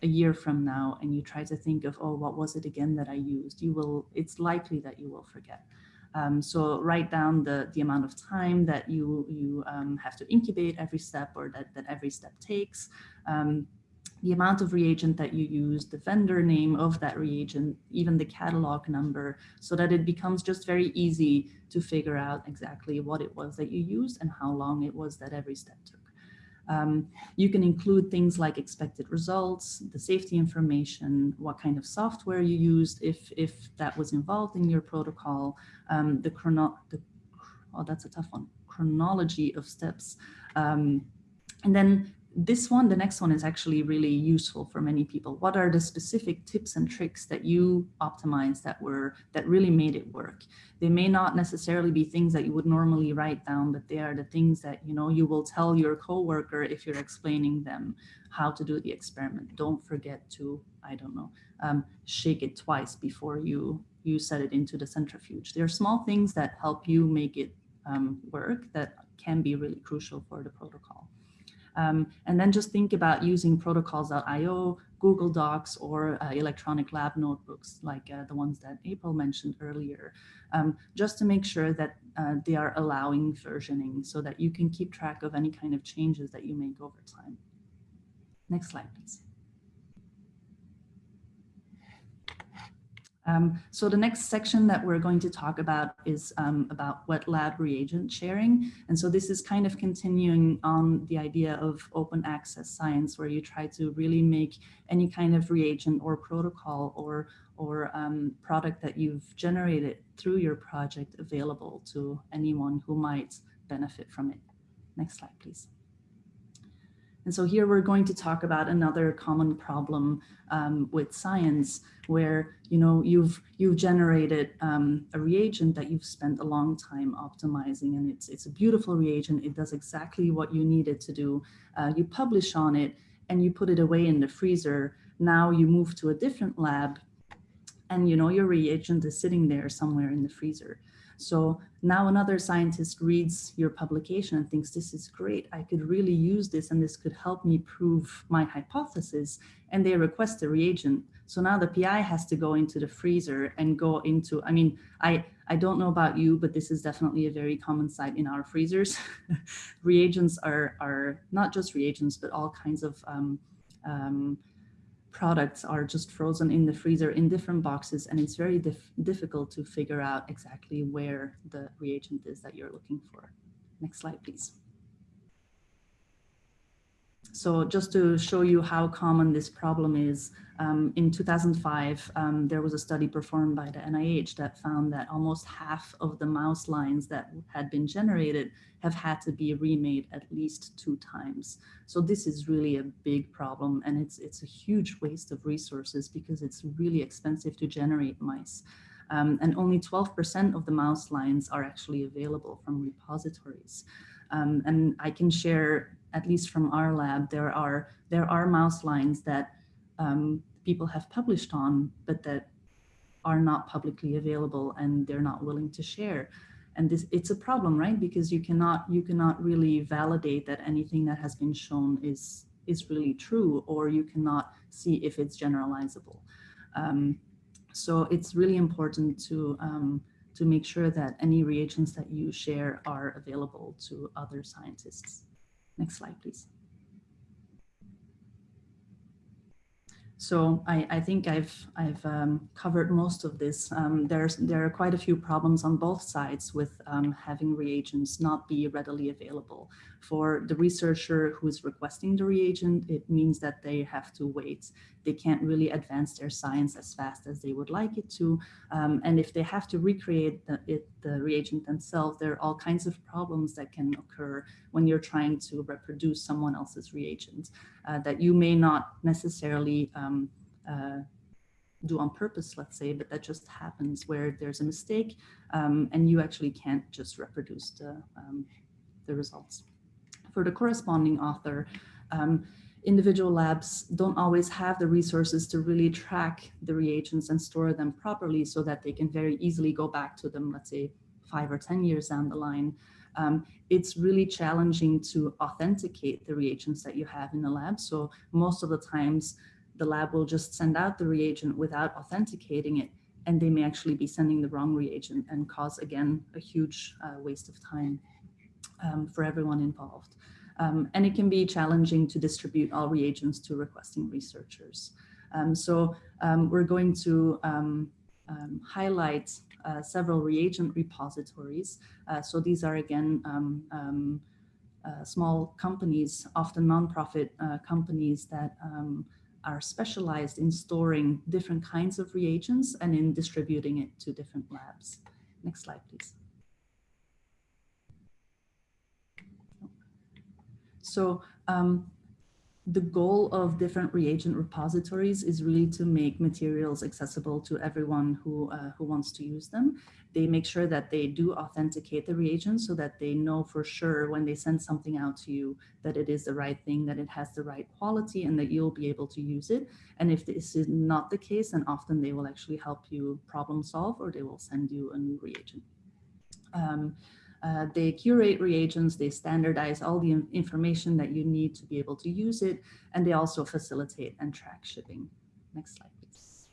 B: a year from now and you try to think of, oh, what was it again that I used? You will, it's likely that you will forget. Um, so write down the, the amount of time that you, you um, have to incubate every step or that, that every step takes, um, the amount of reagent that you use, the vendor name of that reagent, even the catalog number, so that it becomes just very easy to figure out exactly what it was that you used and how long it was that every step took. Um, you can include things like expected results, the safety information, what kind of software you used, if, if that was involved in your protocol, um, the chrono, the, oh, that's a tough one, chronology of steps. Um, and then this one, the next one is actually really useful for many people. What are the specific tips and tricks that you optimized that were that really made it work? They may not necessarily be things that you would normally write down, but they are the things that you know you will tell your coworker if you're explaining them how to do the experiment. Don't forget to, I don't know, um, shake it twice before you you set it into the centrifuge. There are small things that help you make it um, work that can be really crucial for the protocol. Um, and then just think about using protocols.io, Google Docs, or uh, electronic lab notebooks like uh, the ones that April mentioned earlier, um, just to make sure that uh, they are allowing versioning so that you can keep track of any kind of changes that you make over time. Next slide, please. Um, so the next section that we're going to talk about is um, about wet lab reagent sharing. And so this is kind of continuing on the idea of open access science where you try to really make any kind of reagent or protocol or, or um, product that you've generated through your project available to anyone who might benefit from it. Next slide, please. And so here we're going to talk about another common problem um, with science where you know you've you've generated um, a reagent that you've spent a long time optimizing and it's it's a beautiful reagent. It does exactly what you need it to do. Uh, you publish on it and you put it away in the freezer. Now you move to a different lab and you know your reagent is sitting there somewhere in the freezer. So now another scientist reads your publication and thinks this is great. I could really use this and this could help me prove my hypothesis. And they request a reagent. So now the PI has to go into the freezer and go into, I mean, I, I don't know about you, but this is definitely a very common sight in our freezers. reagents are, are not just reagents, but all kinds of um, um, products are just frozen in the freezer in different boxes and it's very dif difficult to figure out exactly where the reagent is that you're looking for. Next slide, please. So just to show you how common this problem is, um, in 2005, um, there was a study performed by the NIH that found that almost half of the mouse lines that had been generated have had to be remade at least two times. So this is really a big problem and it's, it's a huge waste of resources because it's really expensive to generate mice. Um, and only 12% of the mouse lines are actually available from repositories. Um, and I can share at least from our lab, there are, there are mouse lines that um, people have published on, but that are not publicly available and they're not willing to share. And this, it's a problem, right? Because you cannot, you cannot really validate that anything that has been shown is, is really true, or you cannot see if it's generalizable. Um, so it's really important to, um, to make sure that any reagents that you share are available to other scientists. Next slide, please. So I, I think I've, I've um, covered most of this. Um, there's, there are quite a few problems on both sides with um, having reagents not be readily available. For the researcher who is requesting the reagent, it means that they have to wait they can't really advance their science as fast as they would like it to. Um, and if they have to recreate the, it, the reagent themselves, there are all kinds of problems that can occur when you're trying to reproduce someone else's reagent uh, that you may not necessarily um, uh, do on purpose, let's say, but that just happens where there's a mistake um, and you actually can't just reproduce the, um, the results. For the corresponding author, um, individual labs don't always have the resources to really track the reagents and store them properly so that they can very easily go back to them, let's say five or 10 years down the line. Um, it's really challenging to authenticate the reagents that you have in the lab. So most of the times the lab will just send out the reagent without authenticating it and they may actually be sending the wrong reagent and cause again a huge uh, waste of time um, for everyone involved. Um, and it can be challenging to distribute all reagents to requesting researchers. Um, so um, we're going to um, um, highlight uh, several reagent repositories. Uh, so these are again uh, small companies, often nonprofit uh, companies that are specialized in storing different kinds of reagents and in distributing it to different labs. Next slide, please. So um, the goal of different reagent repositories is really to make materials accessible to everyone who, uh, who wants to use them. They make sure that they do authenticate the reagents so that they know for sure when they send something out to you that it is the right thing, that it has the right quality and that you'll be able to use it. And if this is not the case, then often they will actually help you problem solve or they will send you a new reagent. Um, uh, they curate reagents, they standardize all the information that you need to be able to use it, and they also facilitate and track shipping. Next slide, please.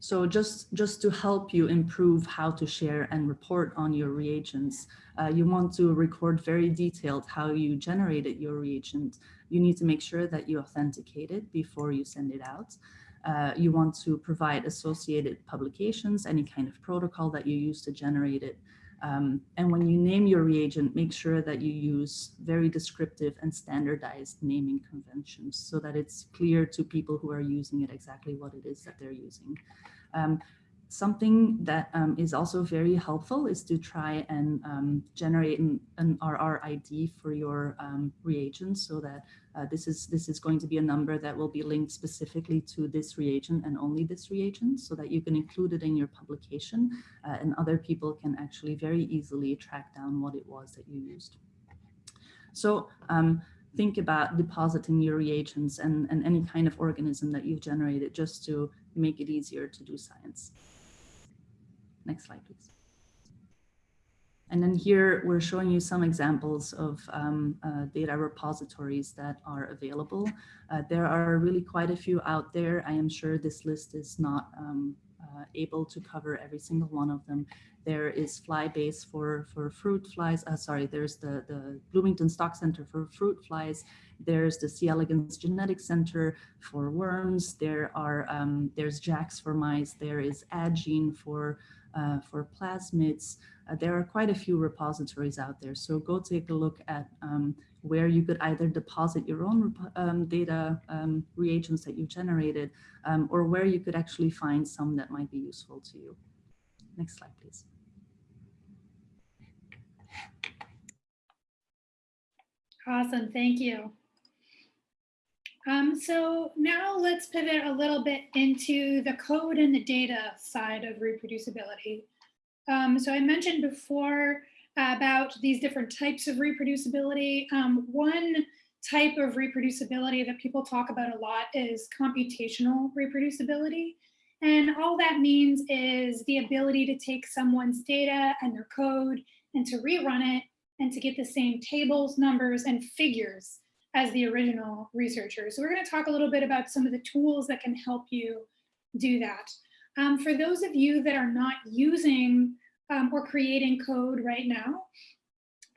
B: So just, just to help you improve how to share and report on your reagents, uh, you want to record very detailed how you generated your reagent. You need to make sure that you authenticate it before you send it out. Uh, you want to provide associated publications, any kind of protocol that you use to generate it. Um, and when you name your reagent, make sure that you use very descriptive and standardized naming conventions so that it's clear to people who are using it exactly what it is that they're using. Um, Something that um, is also very helpful is to try and um, generate an, an, RRID for your um, so that uh, this is this is going to be a number that will be linked specifically to this reagent and only this reagent so that you can include it in your publication uh, and other people can actually very easily track down what it was that you used. So um, think about depositing your reagents and, and any kind of organism that you've generated just to make it easier to do science. Next slide, please. And then here we're showing you some examples of um, uh, data repositories that are available. Uh, there are really quite a few out there. I am sure this list is not um, uh, able to cover every single one of them. There is Flybase for, for fruit flies. Uh, sorry, there's the, the Bloomington Stock Center for fruit flies. There's the C. elegans Genetic Center for worms. There are, um, there's JAX for mice. There is Addgene for uh, for plasmids. Uh, there are quite a few repositories out there. So go take a look at um, where you could either deposit your own um, data um, reagents that you've generated um, or where you could actually find some that might be useful to you. Next slide, please.
A: Awesome, thank you. Um, so now let's pivot a little bit into the code and the data side of reproducibility. Um, so I mentioned before about these different types of reproducibility. Um, one type of reproducibility that people talk about a lot is computational reproducibility. And all that means is the ability to take someone's data and their code and to rerun it and to get the same tables, numbers, and figures as the original researcher. So we're going to talk a little bit about some of the tools that can help you do that. Um, for those of you that are not using um, or creating code right now,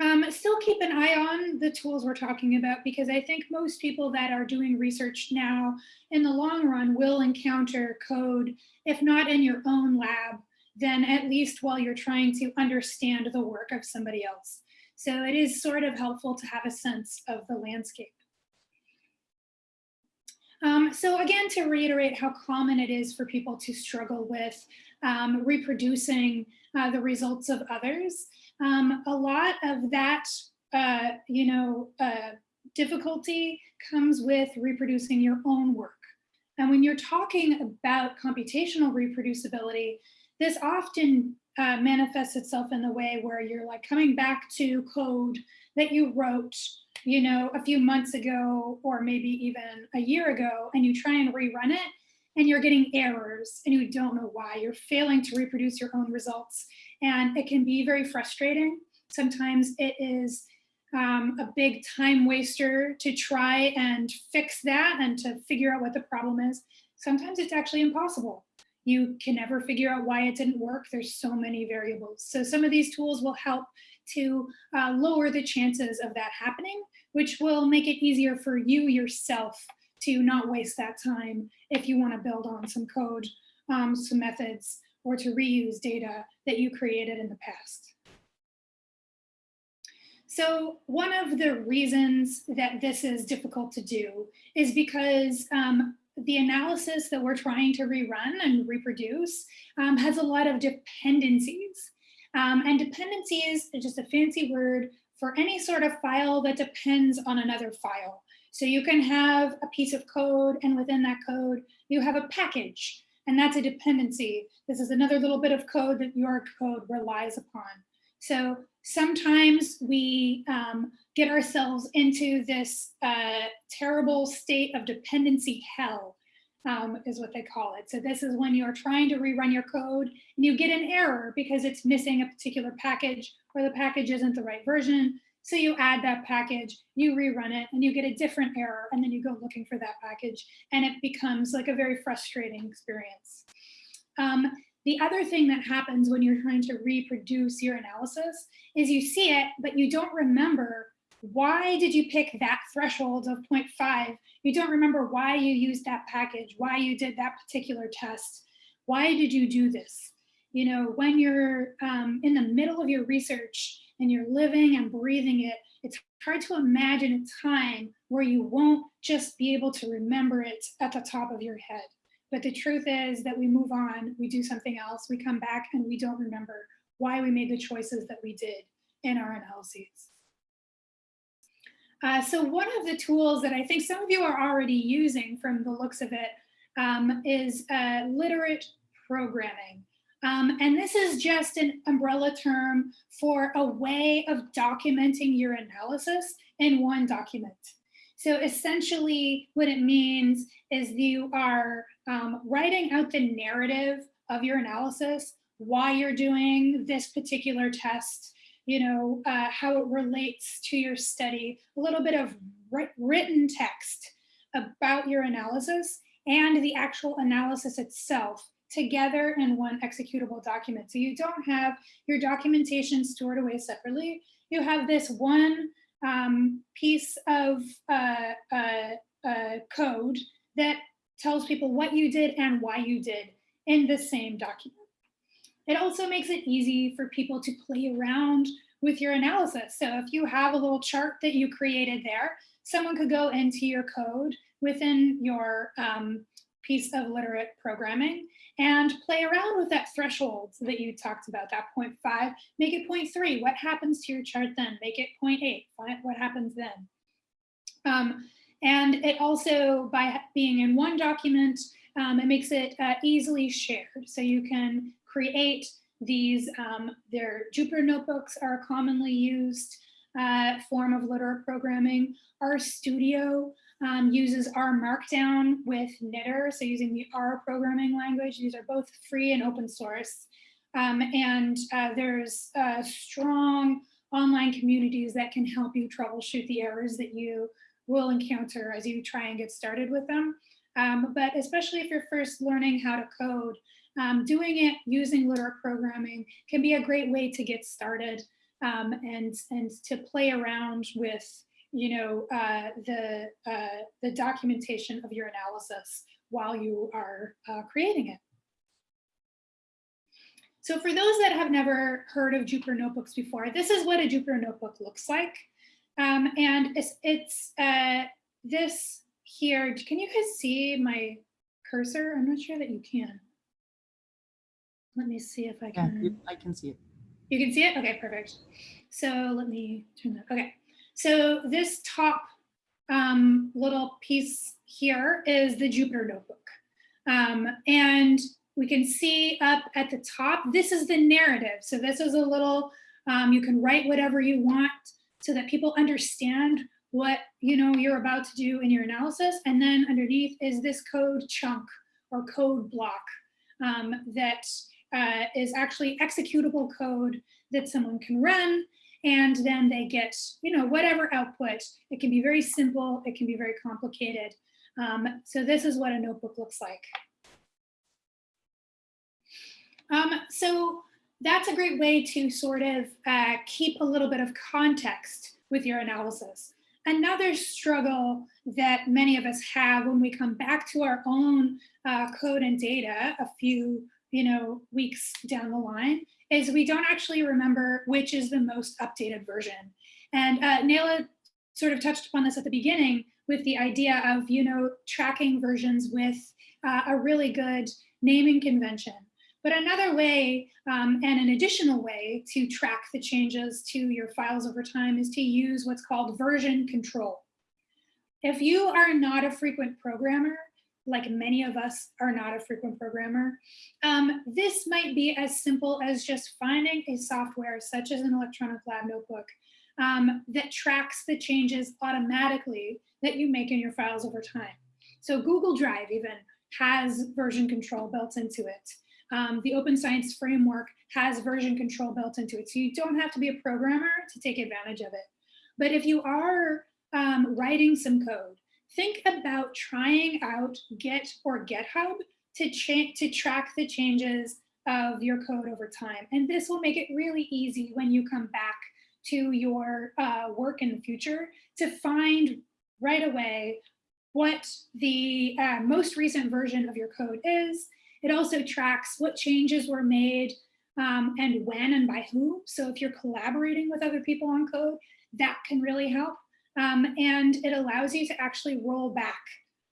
A: um, still keep an eye on the tools we're talking about because I think most people that are doing research now in the long run will encounter code, if not in your own lab, then at least while you're trying to understand the work of somebody else. So it is sort of helpful to have a sense of the landscape. Um, so again, to reiterate how common it is for people to struggle with um, reproducing uh, the results of others, um, a lot of that, uh, you know, uh, difficulty comes with reproducing your own work. And when you're talking about computational reproducibility, this often uh, manifests itself in the way where you're like coming back to code that you wrote, you know, a few months ago, or maybe even a year ago, and you try and rerun it, and you're getting errors and you don't know why. You're failing to reproduce your own results. And it can be very frustrating. Sometimes it is um, a big time waster to try and fix that and to figure out what the problem is. Sometimes it's actually impossible. You can never figure out why it didn't work. There's so many variables. So some of these tools will help to uh, lower the chances of that happening, which will make it easier for you yourself to not waste that time if you want to build on some code, um, some methods, or to reuse data that you created in the past. So one of the reasons that this is difficult to do is because um, the analysis that we're trying to rerun and reproduce um, has a lot of dependencies. Um, and dependencies is just a fancy word for any sort of file that depends on another file. So you can have a piece of code and within that code, you have a package and that's a dependency. This is another little bit of code that your code relies upon. So sometimes we um, get ourselves into this uh, terrible state of dependency hell um, is what they call it. So this is when you're trying to rerun your code and you get an error because it's missing a particular package or the package isn't the right version. So you add that package, you rerun it and you get a different error and then you go looking for that package and it becomes like a very frustrating experience. Um, the other thing that happens when you're trying to reproduce your analysis is you see it, but you don't remember why did you pick that threshold of 0.5? You don't remember why you used that package, why you did that particular test. Why did you do this? You know, when you're um, in the middle of your research and you're living and breathing it, it's hard to imagine a time where you won't just be able to remember it at the top of your head. But the truth is that we move on, we do something else, we come back and we don't remember why we made the choices that we did in our analyses. Uh, so one of the tools that I think some of you are already using from the looks of it um, is uh, literate programming. Um, and this is just an umbrella term for a way of documenting your analysis in one document. So essentially what it means is you are um, writing out the narrative of your analysis, why you're doing this particular test, you know, uh, how it relates to your study, a little bit of written text about your analysis and the actual analysis itself together in one executable document. So you don't have your documentation stored away separately. You have this one um, piece of uh, uh, uh, code that tells people what you did and why you did in the same document. It also makes it easy for people to play around with your analysis. So if you have a little chart that you created there, someone could go into your code within your um, piece of literate programming and play around with that threshold that you talked about, that 0.5, make it 0.3. What happens to your chart then? Make it 0.8. What happens then? Um, and it also, by being in one document, um, it makes it uh, easily shared. So you can create these, um, their Jupyter notebooks are a commonly used uh, form of literate programming. RStudio um, uses R Markdown with knitr, so using the R programming language. These are both free and open source. Um, and uh, there's uh, strong online communities that can help you troubleshoot the errors that you will encounter as you try and get started with them. Um, but especially if you're first learning how to code, um, doing it using literate programming can be a great way to get started um, and, and to play around with you know, uh, the, uh, the documentation of your analysis while you are uh, creating it. So for those that have never heard of Jupyter Notebooks before, this is what a Jupyter Notebook looks like. Um, and it's, it's uh, this here, can you guys see my cursor? I'm not sure that you can. Let me see if I can.
B: you- I can see it.
A: You can see it? Okay, perfect. So let me turn that. Okay. So this top um, little piece here is the Jupyter Notebook. Um, and we can see up at the top, this is the narrative. So this is a little, um, you can write whatever you want so that people understand what you know you're about to do in your analysis. And then underneath is this code chunk or code block um, that uh, is actually executable code that someone can run. And then they get you know whatever output. It can be very simple. It can be very complicated. Um, so this is what a notebook looks like. Um, so that's a great way to sort of uh, keep a little bit of context with your analysis another struggle that many of us have when we come back to our own uh, code and data a few you know weeks down the line is we don't actually remember which is the most updated version. And uh, sort of touched upon this at the beginning with the idea of, you know, tracking versions with uh, a really good naming convention. But another way um, and an additional way to track the changes to your files over time is to use what's called version control. If you are not a frequent programmer, like many of us are not a frequent programmer. Um, this might be as simple as just finding a software such as an electronic lab notebook um, that tracks the changes automatically that you make in your files over time. So Google Drive even has version control built into it. Um, the Open Science Framework has version control built into it. So you don't have to be a programmer to take advantage of it. But if you are um, writing some code, think about trying out Git or GitHub to, to track the changes of your code over time. And this will make it really easy when you come back to your uh, work in the future to find right away what the uh, most recent version of your code is. It also tracks what changes were made um, and when and by who. So if you're collaborating with other people on code, that can really help. Um, and it allows you to actually roll back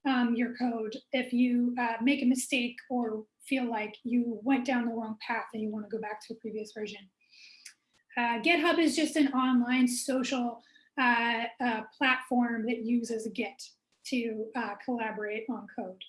A: um, your code if you uh, make a mistake or feel like you went down the wrong path and you want to go back to a previous version. Uh, GitHub is just an online social uh, uh platform that uses Git to uh, collaborate on code.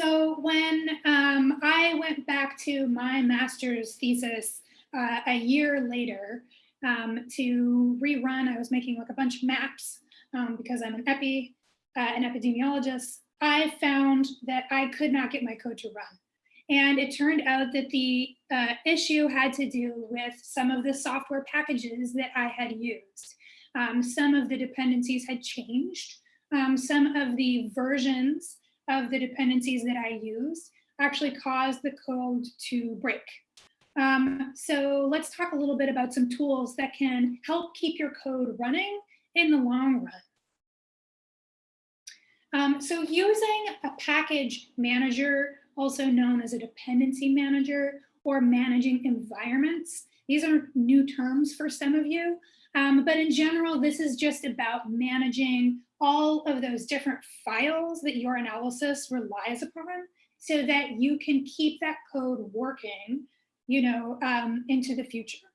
A: So when um, I went back to my master's thesis uh, a year later, um, to rerun. I was making like a bunch of maps um, because I'm an epi, uh, an epidemiologist. I found that I could not get my code to run. And it turned out that the uh, issue had to do with some of the software packages that I had used. Um, some of the dependencies had changed. Um, some of the versions of the dependencies that I used actually caused the code to break. Um, so let's talk a little bit about some tools that can help keep your code running in the long run. Um, so using a package manager, also known as a dependency manager or managing environments, these are new terms for some of you, um, but in general, this is just about managing all of those different files that your analysis relies upon so that you can keep that code working you know, um, into the future.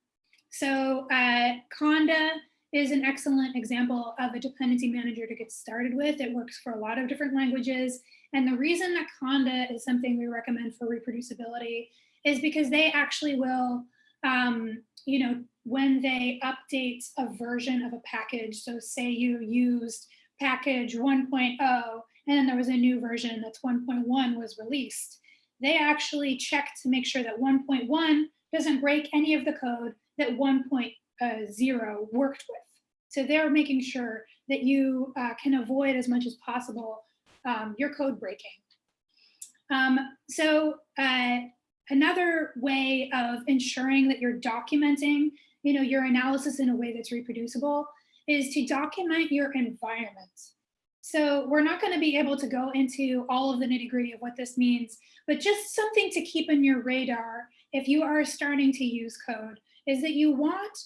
A: So uh, Conda is an excellent example of a dependency manager to get started with. It works for a lot of different languages. And the reason that Conda is something we recommend for reproducibility is because they actually will, um, you know, when they update a version of a package, so say you used package 1.0 and then there was a new version that's 1.1 was released, they actually check to make sure that 1.1 doesn't break any of the code that 1.0 worked with. So they're making sure that you uh, can avoid as much as possible um, your code breaking. Um, so uh, another way of ensuring that you're documenting you know, your analysis in a way that's reproducible is to document your environment. So we're not going to be able to go into all of the nitty gritty of what this means, but just something to keep in your radar if you are starting to use code is that you want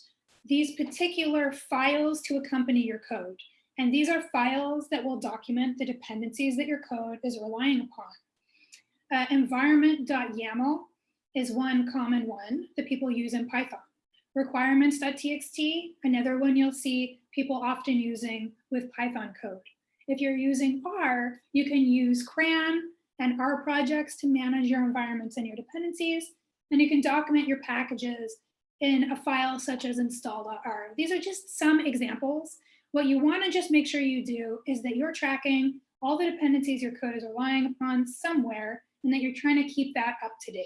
A: these particular files to accompany your code. And these are files that will document the dependencies that your code is relying upon. Uh, environment.yaml is one common one that people use in Python. Requirements.txt, another one you'll see people often using with Python code. If you're using R, you can use CRAN and R projects to manage your environments and your dependencies. And you can document your packages in a file such as install.r. These are just some examples. What you want to just make sure you do is that you're tracking all the dependencies your code is relying upon somewhere and that you're trying to keep that up to date.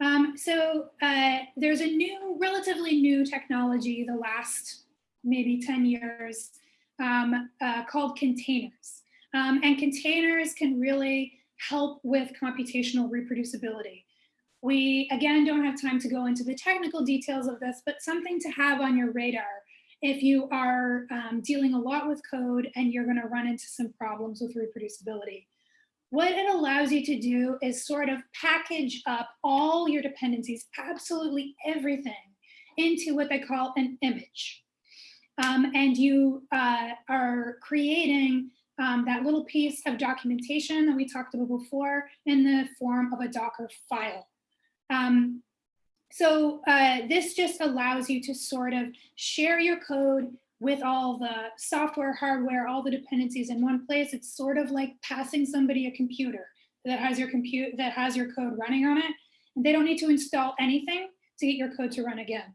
A: Um, so uh, there's a new, relatively new technology the last maybe 10 years um, uh, called containers. Um, and containers can really help with computational reproducibility. We, again, don't have time to go into the technical details of this, but something to have on your radar if you are um, dealing a lot with code and you're gonna run into some problems with reproducibility. What it allows you to do is sort of package up all your dependencies, absolutely everything, into what they call an image. Um, and you uh, are creating um, that little piece of documentation that we talked about before in the form of a Docker file. Um, so uh, this just allows you to sort of share your code with all the software, hardware, all the dependencies in one place. It's sort of like passing somebody a computer that has your compute that has your code running on it. And they don't need to install anything to get your code to run again.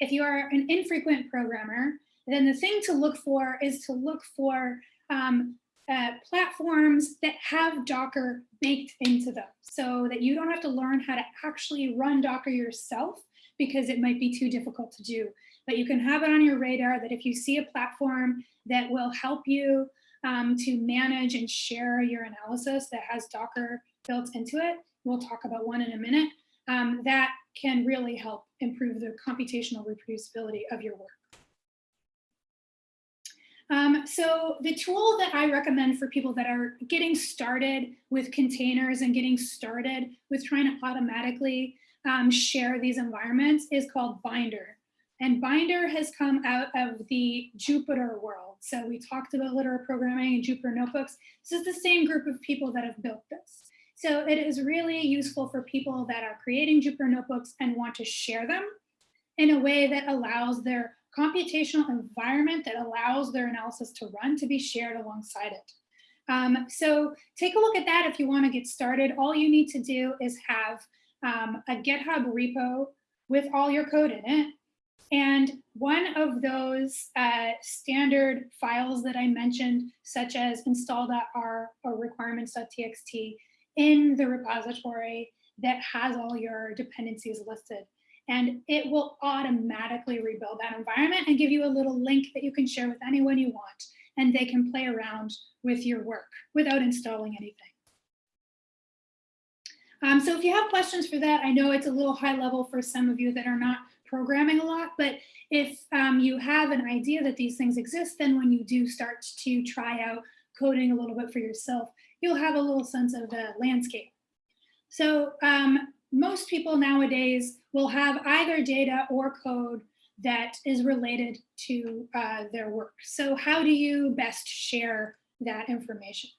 A: If you are an infrequent programmer, then the thing to look for is to look for um, uh, platforms that have Docker baked into them so that you don't have to learn how to actually run Docker yourself because it might be too difficult to do. But you can have it on your radar that if you see a platform that will help you um, to manage and share your analysis that has Docker built into it, we'll talk about one in a minute, um, that can really help improve the computational reproducibility of your work. Um, so the tool that I recommend for people that are getting started with containers and getting started with trying to automatically um, share these environments is called Binder. And Binder has come out of the Jupyter world. So we talked about literal programming and Jupyter notebooks. This is the same group of people that have built this. So it is really useful for people that are creating Jupyter notebooks and want to share them in a way that allows their computational environment that allows their analysis to run to be shared alongside it. Um, so take a look at that if you want to get started. All you need to do is have um, a GitHub repo with all your code in it. And one of those uh, standard files that I mentioned, such as install.r or requirements.txt in the repository that has all your dependencies listed and it will automatically rebuild that environment and give you a little link that you can share with anyone you want and they can play around with your work without installing anything. Um, so if you have questions for that, I know it's a little high level for some of you that are not programming a lot, but if um, you have an idea that these things exist, then when you do start to try out coding a little bit for yourself, you'll have a little sense of the landscape. So um, most people nowadays will have either data or code that is related to uh, their work. So how do you best share that information?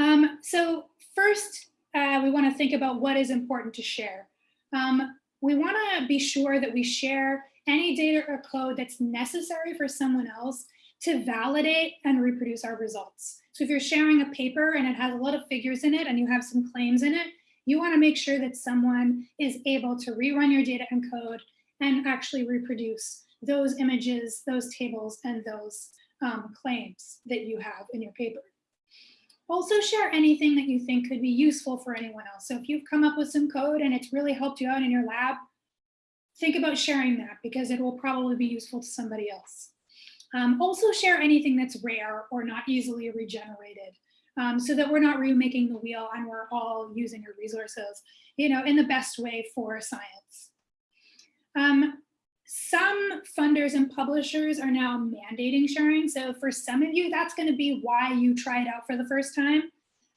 A: Um, so first, uh, we want to think about what is important to share. Um, we want to be sure that we share any data or code that's necessary for someone else to validate and reproduce our results. So if you're sharing a paper and it has a lot of figures in it and you have some claims in it, you want to make sure that someone is able to rerun your data and code and actually reproduce those images, those tables, and those um, claims that you have in your paper. Also share anything that you think could be useful for anyone else. So if you've come up with some code and it's really helped you out in your lab, think about sharing that because it will probably be useful to somebody else. Um, also share anything that's rare or not easily regenerated um, so that we're not remaking the wheel and we're all using your resources, you know, in the best way for science. Um, some funders and publishers are now mandating sharing. So for some of you, that's going to be why you try it out for the first time.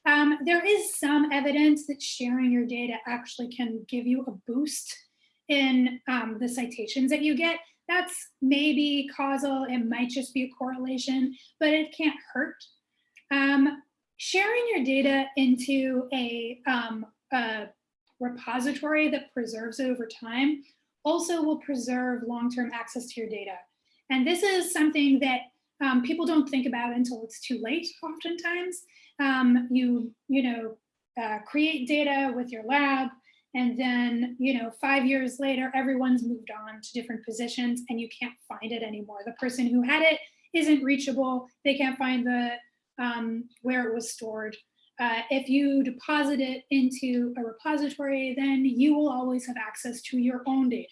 A: Um, there is some evidence that sharing your data actually can give you a boost in um, the citations that you get. That's maybe causal, it might just be a correlation, but it can't hurt. Um, sharing your data into a, um, a repository that preserves it over time also will preserve long-term access to your data. And this is something that um, people don't think about until it's too late oftentimes. Um, you, you know, uh, create data with your lab and then, you know, five years later, everyone's moved on to different positions and you can't find it anymore. The person who had it isn't reachable. They can't find the um, where it was stored. Uh, if you deposit it into a repository, then you will always have access to your own data.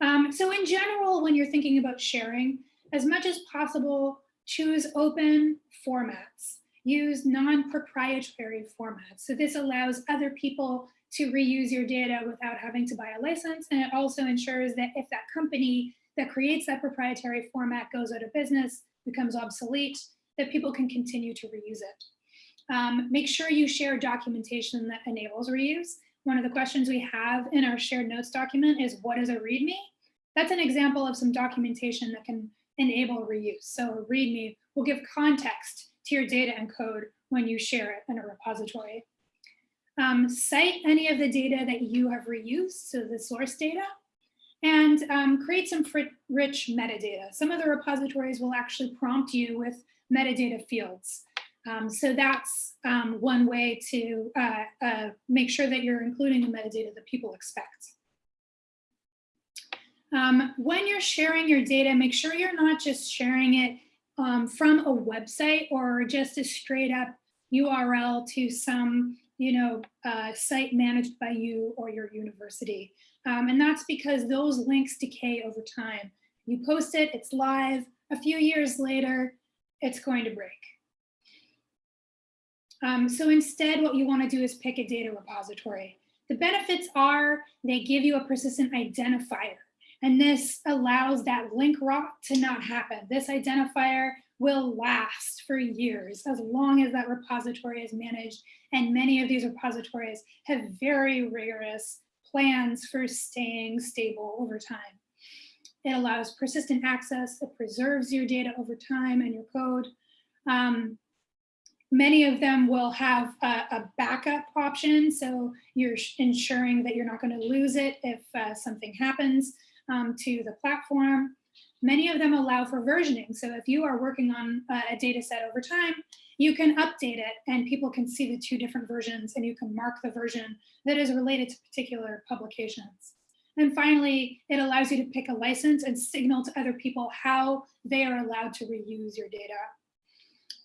A: Um, so in general, when you're thinking about sharing, as much as possible, choose open formats. Use non-proprietary formats. So this allows other people to reuse your data without having to buy a license. And it also ensures that if that company that creates that proprietary format goes out of business, becomes obsolete, that people can continue to reuse it. Um, make sure you share documentation that enables reuse. One of the questions we have in our shared notes document is what is a README? That's an example of some documentation that can enable reuse. So a README will give context to your data and code when you share it in a repository. Um, cite any of the data that you have reused, so the source data, and um, create some rich metadata. Some of the repositories will actually prompt you with metadata fields. Um, so that's um, one way to uh, uh, make sure that you're including the metadata that people expect. Um, when you're sharing your data, make sure you're not just sharing it um, from a website or just a straight up URL to some you know, uh, site managed by you or your university. Um, and that's because those links decay over time. You post it, it's live, a few years later, it's going to break. Um, so instead, what you want to do is pick a data repository. The benefits are they give you a persistent identifier. And this allows that link rot to not happen. This identifier will last for years as long as that repository is managed. And many of these repositories have very rigorous plans for staying stable over time. It allows persistent access, it preserves your data over time and your code. Um, many of them will have a, a, backup option, so you're ensuring that you're not going to lose it if uh, something happens um, to the platform. Many of them allow for versioning, so if you are working on a, a data set over time, you can update it and people can see the two different versions and you can mark the version that is related to particular publications. And finally, it allows you to pick a license and signal to other people how they are allowed to reuse your data.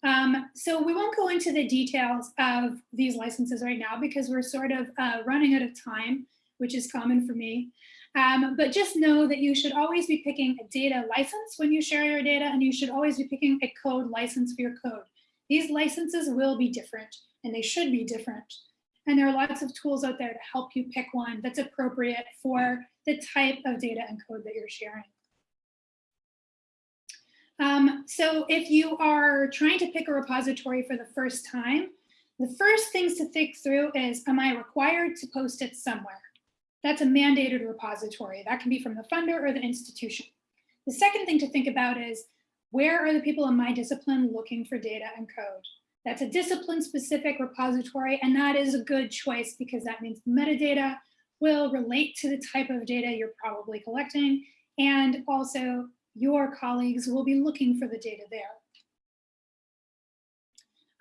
A: Um, so we won't go into the details of these licenses right now because we're sort of uh, running out of time, which is common for me. Um, but just know that you should always be picking a data license when you share your data and you should always be picking a code license for your code. These licenses will be different and they should be different. And there are lots of tools out there to help you pick one that's appropriate for the type of data and code that you're sharing. Um, so if you are trying to pick a repository for the first time, the first things to think through is, am I required to post it somewhere? That's a mandated repository. That can be from the funder or the institution. The second thing to think about is, where are the people in my discipline looking for data and code? That's a discipline specific repository, and that is a good choice because that means metadata will relate to the type of data you're probably collecting, and also your colleagues will be looking for the data there.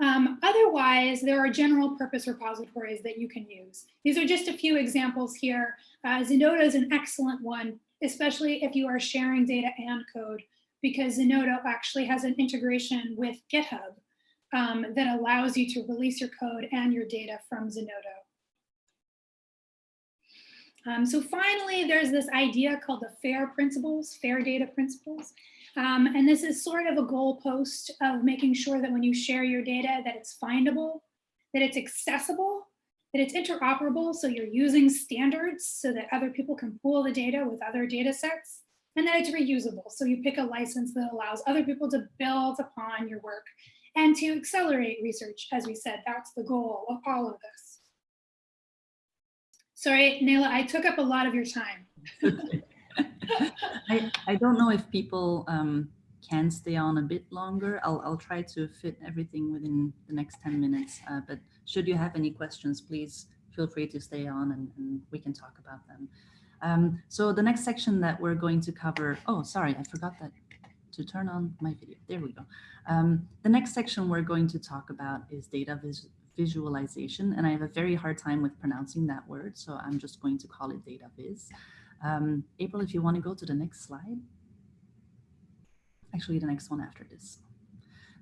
A: Um, otherwise, there are general purpose repositories that you can use. These are just a few examples here. Uh, Zenodo is an excellent one, especially if you are sharing data and code, because Zenodo actually has an integration with GitHub um, that allows you to release your code and your data from Zenodo. Um, so finally, there's this idea called the FAIR principles, FAIR data principles. Um, and this is sort of a goalpost of making sure that when you share your data that it's findable, that it's accessible, that it's interoperable, so you're using standards so that other people can pool the data with other data sets, and that it's reusable. So you pick a license that allows other people to build upon your work and to accelerate research. As we said, that's the goal of all of this. Sorry, Nayla, I took up a lot of your time.
B: I, I don't know if people um, can stay on a bit longer. I'll, I'll try to fit everything within the next 10 minutes, uh, but should you have any questions, please feel free to stay on and, and we can talk about them. Um, so the next section that we're going to cover, oh, sorry, I forgot that to turn on my video. There we go. Um, the next section we're going to talk about is data vis visualization, and I have a very hard time with pronouncing that word, so I'm just going to call it data viz. Um, April, if you want to go to the next slide. Actually, the next one after this.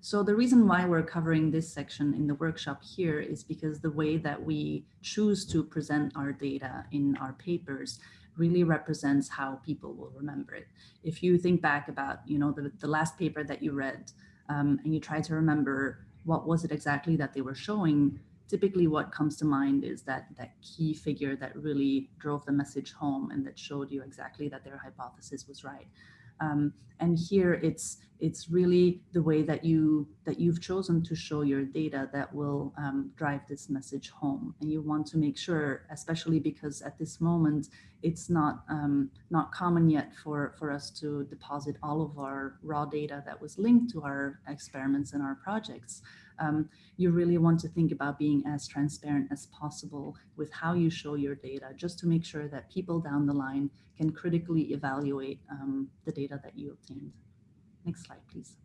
B: So the reason why we're covering this section in the workshop here is because the way that we choose to present our data in our papers really represents how people will remember it. If you think back about, you know, the, the last paper that you read um, and you try to remember what was it exactly that they were showing, typically what comes to mind is that that key figure that really drove the message home and that showed you exactly that their hypothesis was right. Um, and here it's it's really the way that you that you've chosen to show your data that will um, drive this message home. And you want to make sure, especially because at this moment it's not um, not common yet for for us to deposit all of our raw data that was linked to our experiments and our projects um, you really want to think about being as transparent as possible with how you show your data, just to make sure that people down the line can critically evaluate um, the data that you obtained. Next slide, please.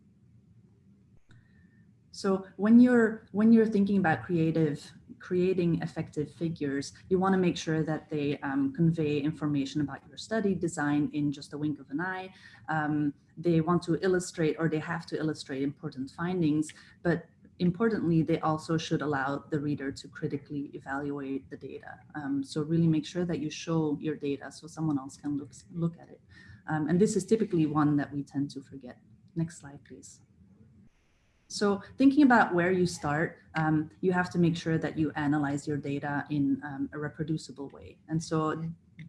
B: So when you're when you're thinking about creative creating effective figures, you want to make sure that they um, convey information about your study design in just a wink of an eye. Um, they want to illustrate or they have to illustrate important findings, but importantly, they also should allow the reader to critically evaluate the data. Um, so really make sure that you show your data so someone else can look, look at it. Um, and this is typically one that we tend to forget. Next slide, please. So thinking about where you start, um, you have to make sure that you analyze your data in um, a reproducible way. And so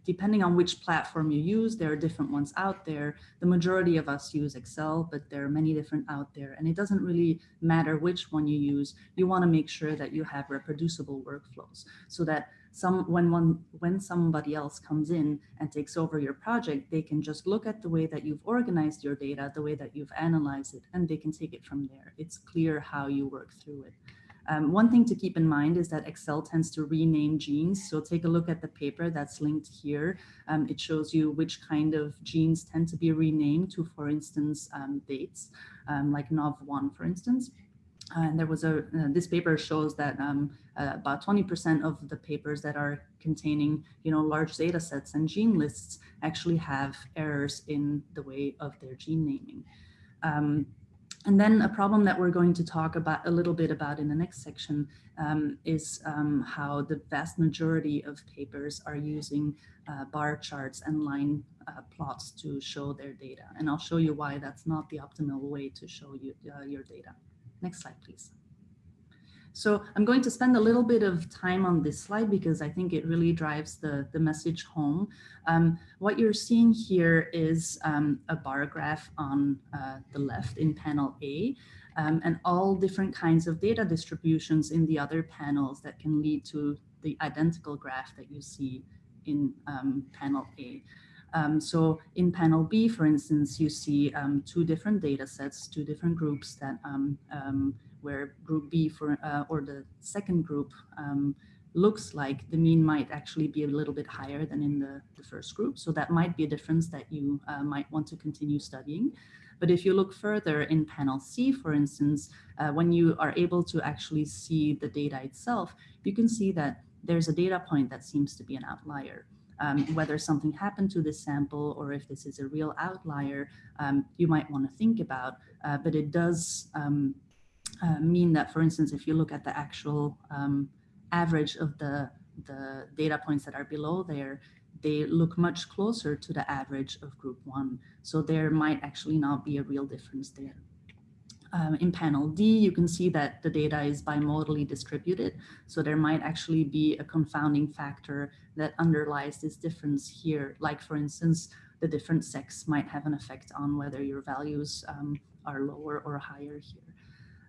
B: depending on which platform you use, there are different ones out there. The majority of us use Excel, but there are many different out there. And it doesn't really matter which one you use. You want to make sure that you have reproducible workflows so that some when one when somebody else comes in and takes over your project, they can just look at the way that you've organized your data, the way that you've analyzed it, and they can take it from there. It's clear how you work through it. Um, one thing to keep in mind is that Excel tends to rename genes. So take a look at the paper that's linked here. Um, it shows you which kind of genes tend to be renamed to, for instance, um, dates, um, like NOV1, for instance. and there was a, uh, this paper shows that um, uh, about 20% of the papers that are containing, you know, large data sets and gene lists actually have errors in the way of their gene naming. And then a problem that we're going to talk about a little bit about in the next section um, is um, how the vast majority of papers are using uh, bar charts and line uh, plots to show their data. And I'll show you why that's not the optimal way to show you uh, your data. Next slide, please. So I'm going to spend a little bit of time on this slide because I think it really drives the, the message home. Um, what you're seeing here is um, a bar graph on uh, the left in panel A um, and all different kinds of data distributions in the other panels that can lead to the identical graph that you see in um, panel A. Um, so in panel B, for instance, you see um, two different data sets, two different groups that um, um where group B for uh, or the second group um, looks like the mean might actually be a little bit higher than in the, the first group. So that might be a difference that you uh, might want to continue studying. But if you look further in panel C, for instance, uh, when you are able to actually see the data itself, you can see that there's a data point that seems to be an outlier. Um, whether something happened to this sample or if this is a real outlier, um, you might want to think about, uh, but it does um, uh, mean that, for instance, if you look at the actual um, average of the, the data points that are below there, they look much closer to the average of group one. So there might actually not be a real difference there. Um, in panel D, you can see that the data is bimodally distributed. So there might actually be a confounding factor that underlies this difference here. Like for instance, the different sex might have an effect on whether your values um, are lower or higher here.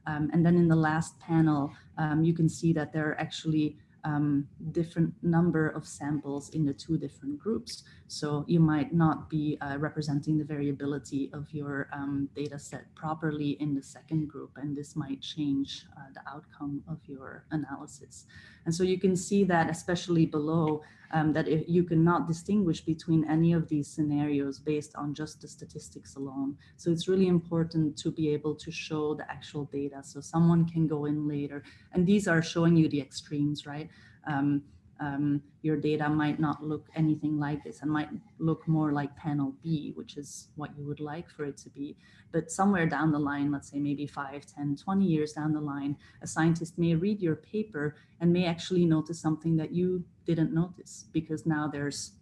B: Um, and then in the last panel, um, you can see that there are actually um, different number of samples in the two different groups. So you might not be uh, representing the variability of your um, data set properly in the second group, and this might change uh, the outcome of your analysis. And so you can see that especially below um, that if you cannot distinguish between any of these scenarios based on just the statistics alone. So it's really important to be able to show the actual data so someone can go in later. And these are showing you the extremes, right? Um, um, your data might not look anything like this and might look more like panel B, which is what you would like for it to be. But somewhere down the line, let's say maybe 5, 10, 20 years down the line, a scientist may read your paper and may actually notice something that you didn't notice because now there's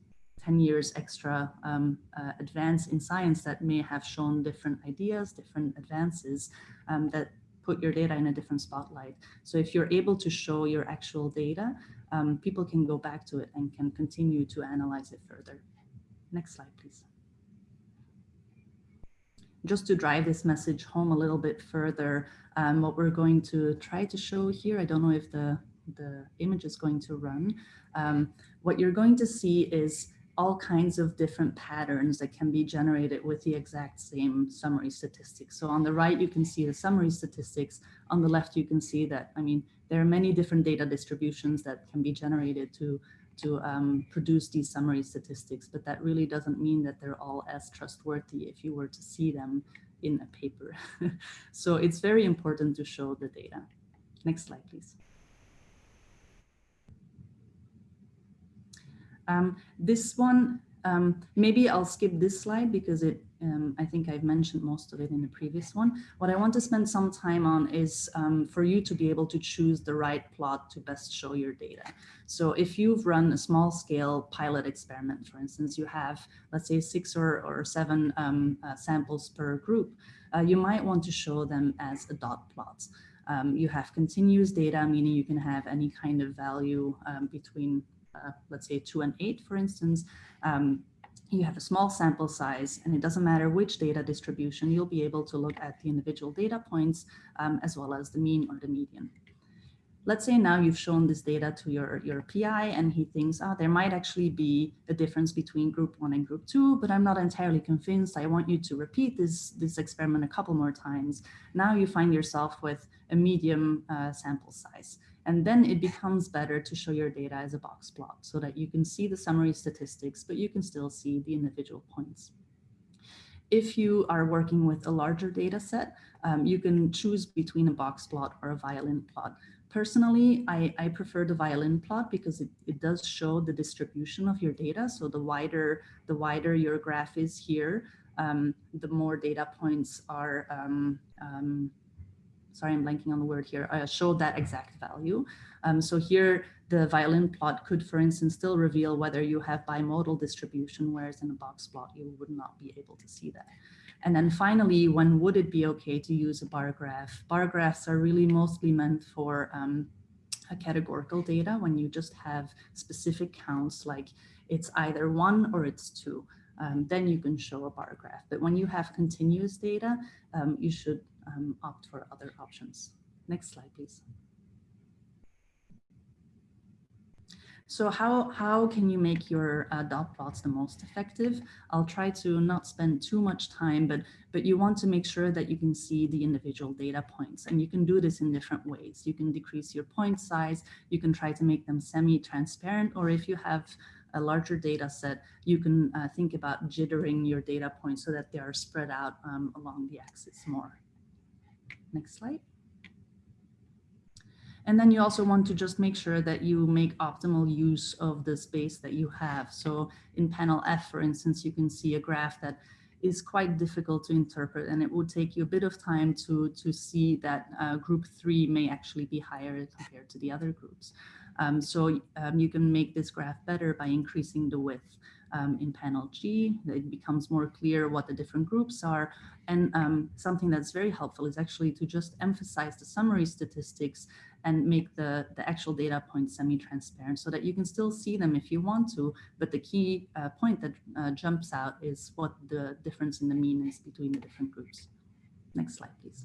B: 10 years extra um, uh, advance in science that may have shown different ideas, different advances um, that put your data in a different spotlight. So if you're able to show your actual data, um, people can go back to it and can continue to analyze it further. Next slide, please. Just to drive this message home a little bit further, um, what we're going to try to show here, I don't know if the, the image is going to run. Um, what you're going to see is all kinds of different patterns that can be generated with the exact same summary statistics. So on the right, you can see the summary statistics. On the left, you can see that, I mean, there are many different data distributions that can be generated to, to um, produce these summary statistics, but that really doesn't mean that they're all as trustworthy if you were to see them in a paper. so it's very important to show the data. Next slide, please. Um, this one, um, maybe I'll skip this slide because it um, I think I've mentioned most of it in the previous one. What I want to spend some time on is um, for you to be able to choose the right plot to best show your data. So if you've run a small scale pilot experiment, for instance, you have, let's say six or, or seven um, uh, samples per group, uh, you might want to show them as a dot plots. Um, you have continuous data, meaning you can have any kind of value um, between, uh, let's say two and eight, for instance, um, you have a small sample size and it doesn't matter which data distribution, you'll be able to look at the individual data points um, as well as the mean or the median. Let's say now you've shown this data to your, your PI and he thinks, oh, there might actually be a difference between group one and group two, but I'm not entirely convinced. I want you to repeat this, this experiment a couple more times. Now you find yourself with a medium uh, sample size. And then it becomes better to show your data as a box plot so that you can see the summary statistics, but you can still see the individual points. If you are working with a larger data set, um, you can choose between a box plot or a violin plot. Personally, I, I prefer the violin plot because it, it does show the distribution of your data. So the wider, the wider your graph is here, um, the more data points are um, um sorry, I'm blanking on the word here, uh, showed that exact value. Um, so here, the violin plot could, for instance, still reveal whether you have bimodal distribution, whereas in a box plot, you would not be able to see that. And then finally, when would it be okay to use a bar graph? Bar graphs are really mostly meant for um, categorical data when you just have specific counts, like it's either one or it's two. Um, then you can show a bar graph. But when you have continuous data, um, you should um, opt for other options. Next slide, please. So how, how can you make your uh, dot plots the most effective? I'll try to not spend too much time, but, but you want to make sure that you can see the individual data points. And you can do this in different ways. You can decrease your point size. You can try to make them semi-transparent, or if you have a larger data set, you can uh, think about jittering your data points so that they are spread out um, along the axis more. Next slide. And then you also want to just make sure that you make optimal use of the space that you have. So in panel F, for instance, you can see a graph that is quite difficult to interpret and it would take you a bit of time to, to see that uh, group three may actually be higher compared to the other groups. Um, so um, you can make this graph better by increasing the width. Um, in panel G. It becomes more clear what the different groups are. And um, something that's very helpful is actually to just emphasize the summary statistics and make the, the actual data points semi-transparent so that you can still see them if you want to. But the key uh, point that uh, jumps out is what the difference in the mean is between the different groups. Next slide, please.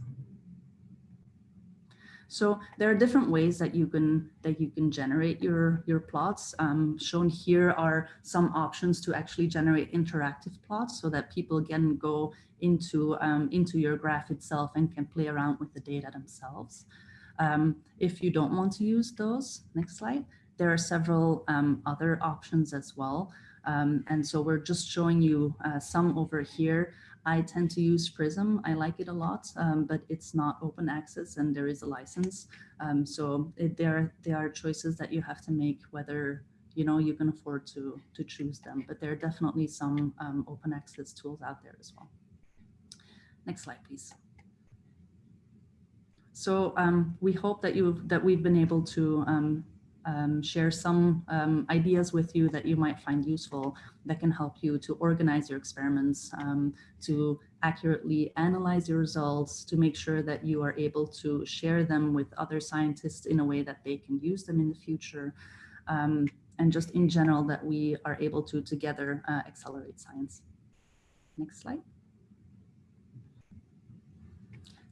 B: So there are different ways that you can that you can generate your your plots. Um, shown here are some options to actually generate interactive plots so that people can go into um, into your graph itself and can play around with the data themselves. Um, if you don't want to use those, next slide, there are several um, other options as well. Um, and so we're just showing you uh, some over here. I tend to use Prism. I like it a lot, um, but it's not open access and there is a license. Um, so it, there, there are choices that you have to make whether you know you can afford to, to choose them. But there are definitely some um, open access tools out there as well. Next slide, please. So um, we hope that you that we've been able to um, share some um, ideas with you that you might find useful that can help you to organize your experiments, um, to accurately analyze your results, to make sure that you are able to share them with other scientists in a way that they can use them in the future. Um, and just in general that we are able to together uh, accelerate science. Next slide.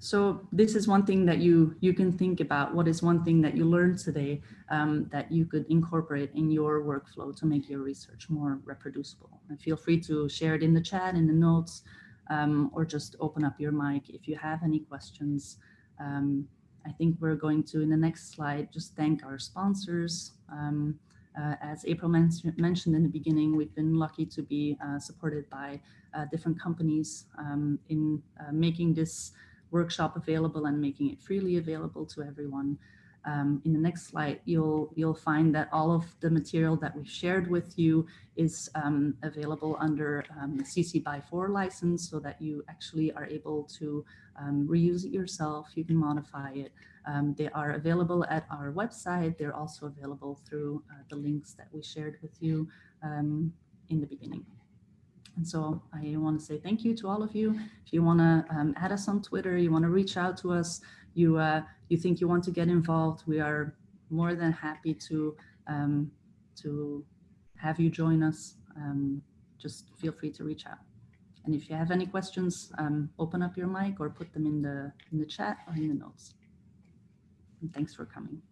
B: So this is one thing that you you can think about. What is one thing that you learned today um, that you could incorporate in your workflow to make your research more reproducible? And feel free to share it in the chat, in the notes, um, or just open up your mic if you have any questions. Um, I think we're going to, in the next slide, just thank our sponsors. Um, uh, as April men mentioned in the beginning, we've been lucky to be uh, supported by uh, different companies um, in uh, making this workshop available and making it freely available to everyone. Um, in the next slide, you'll you'll find that all of the material that we've shared with you is um, available under um, the CC by 4 license so that you actually are able to um, reuse it yourself. You can modify it. Um, they are available at our website. They're also available through uh, the links that we shared with you um, in the beginning. And so I want to say thank you to all of you. If you want to um, add us on Twitter, you want to reach out to us, you uh, you think you want to get involved, we are more than happy to um, to have you join us. Um, just feel free to reach out. And if you have any questions, um, open up your mic or put them in the in the chat or in the notes. And thanks for coming.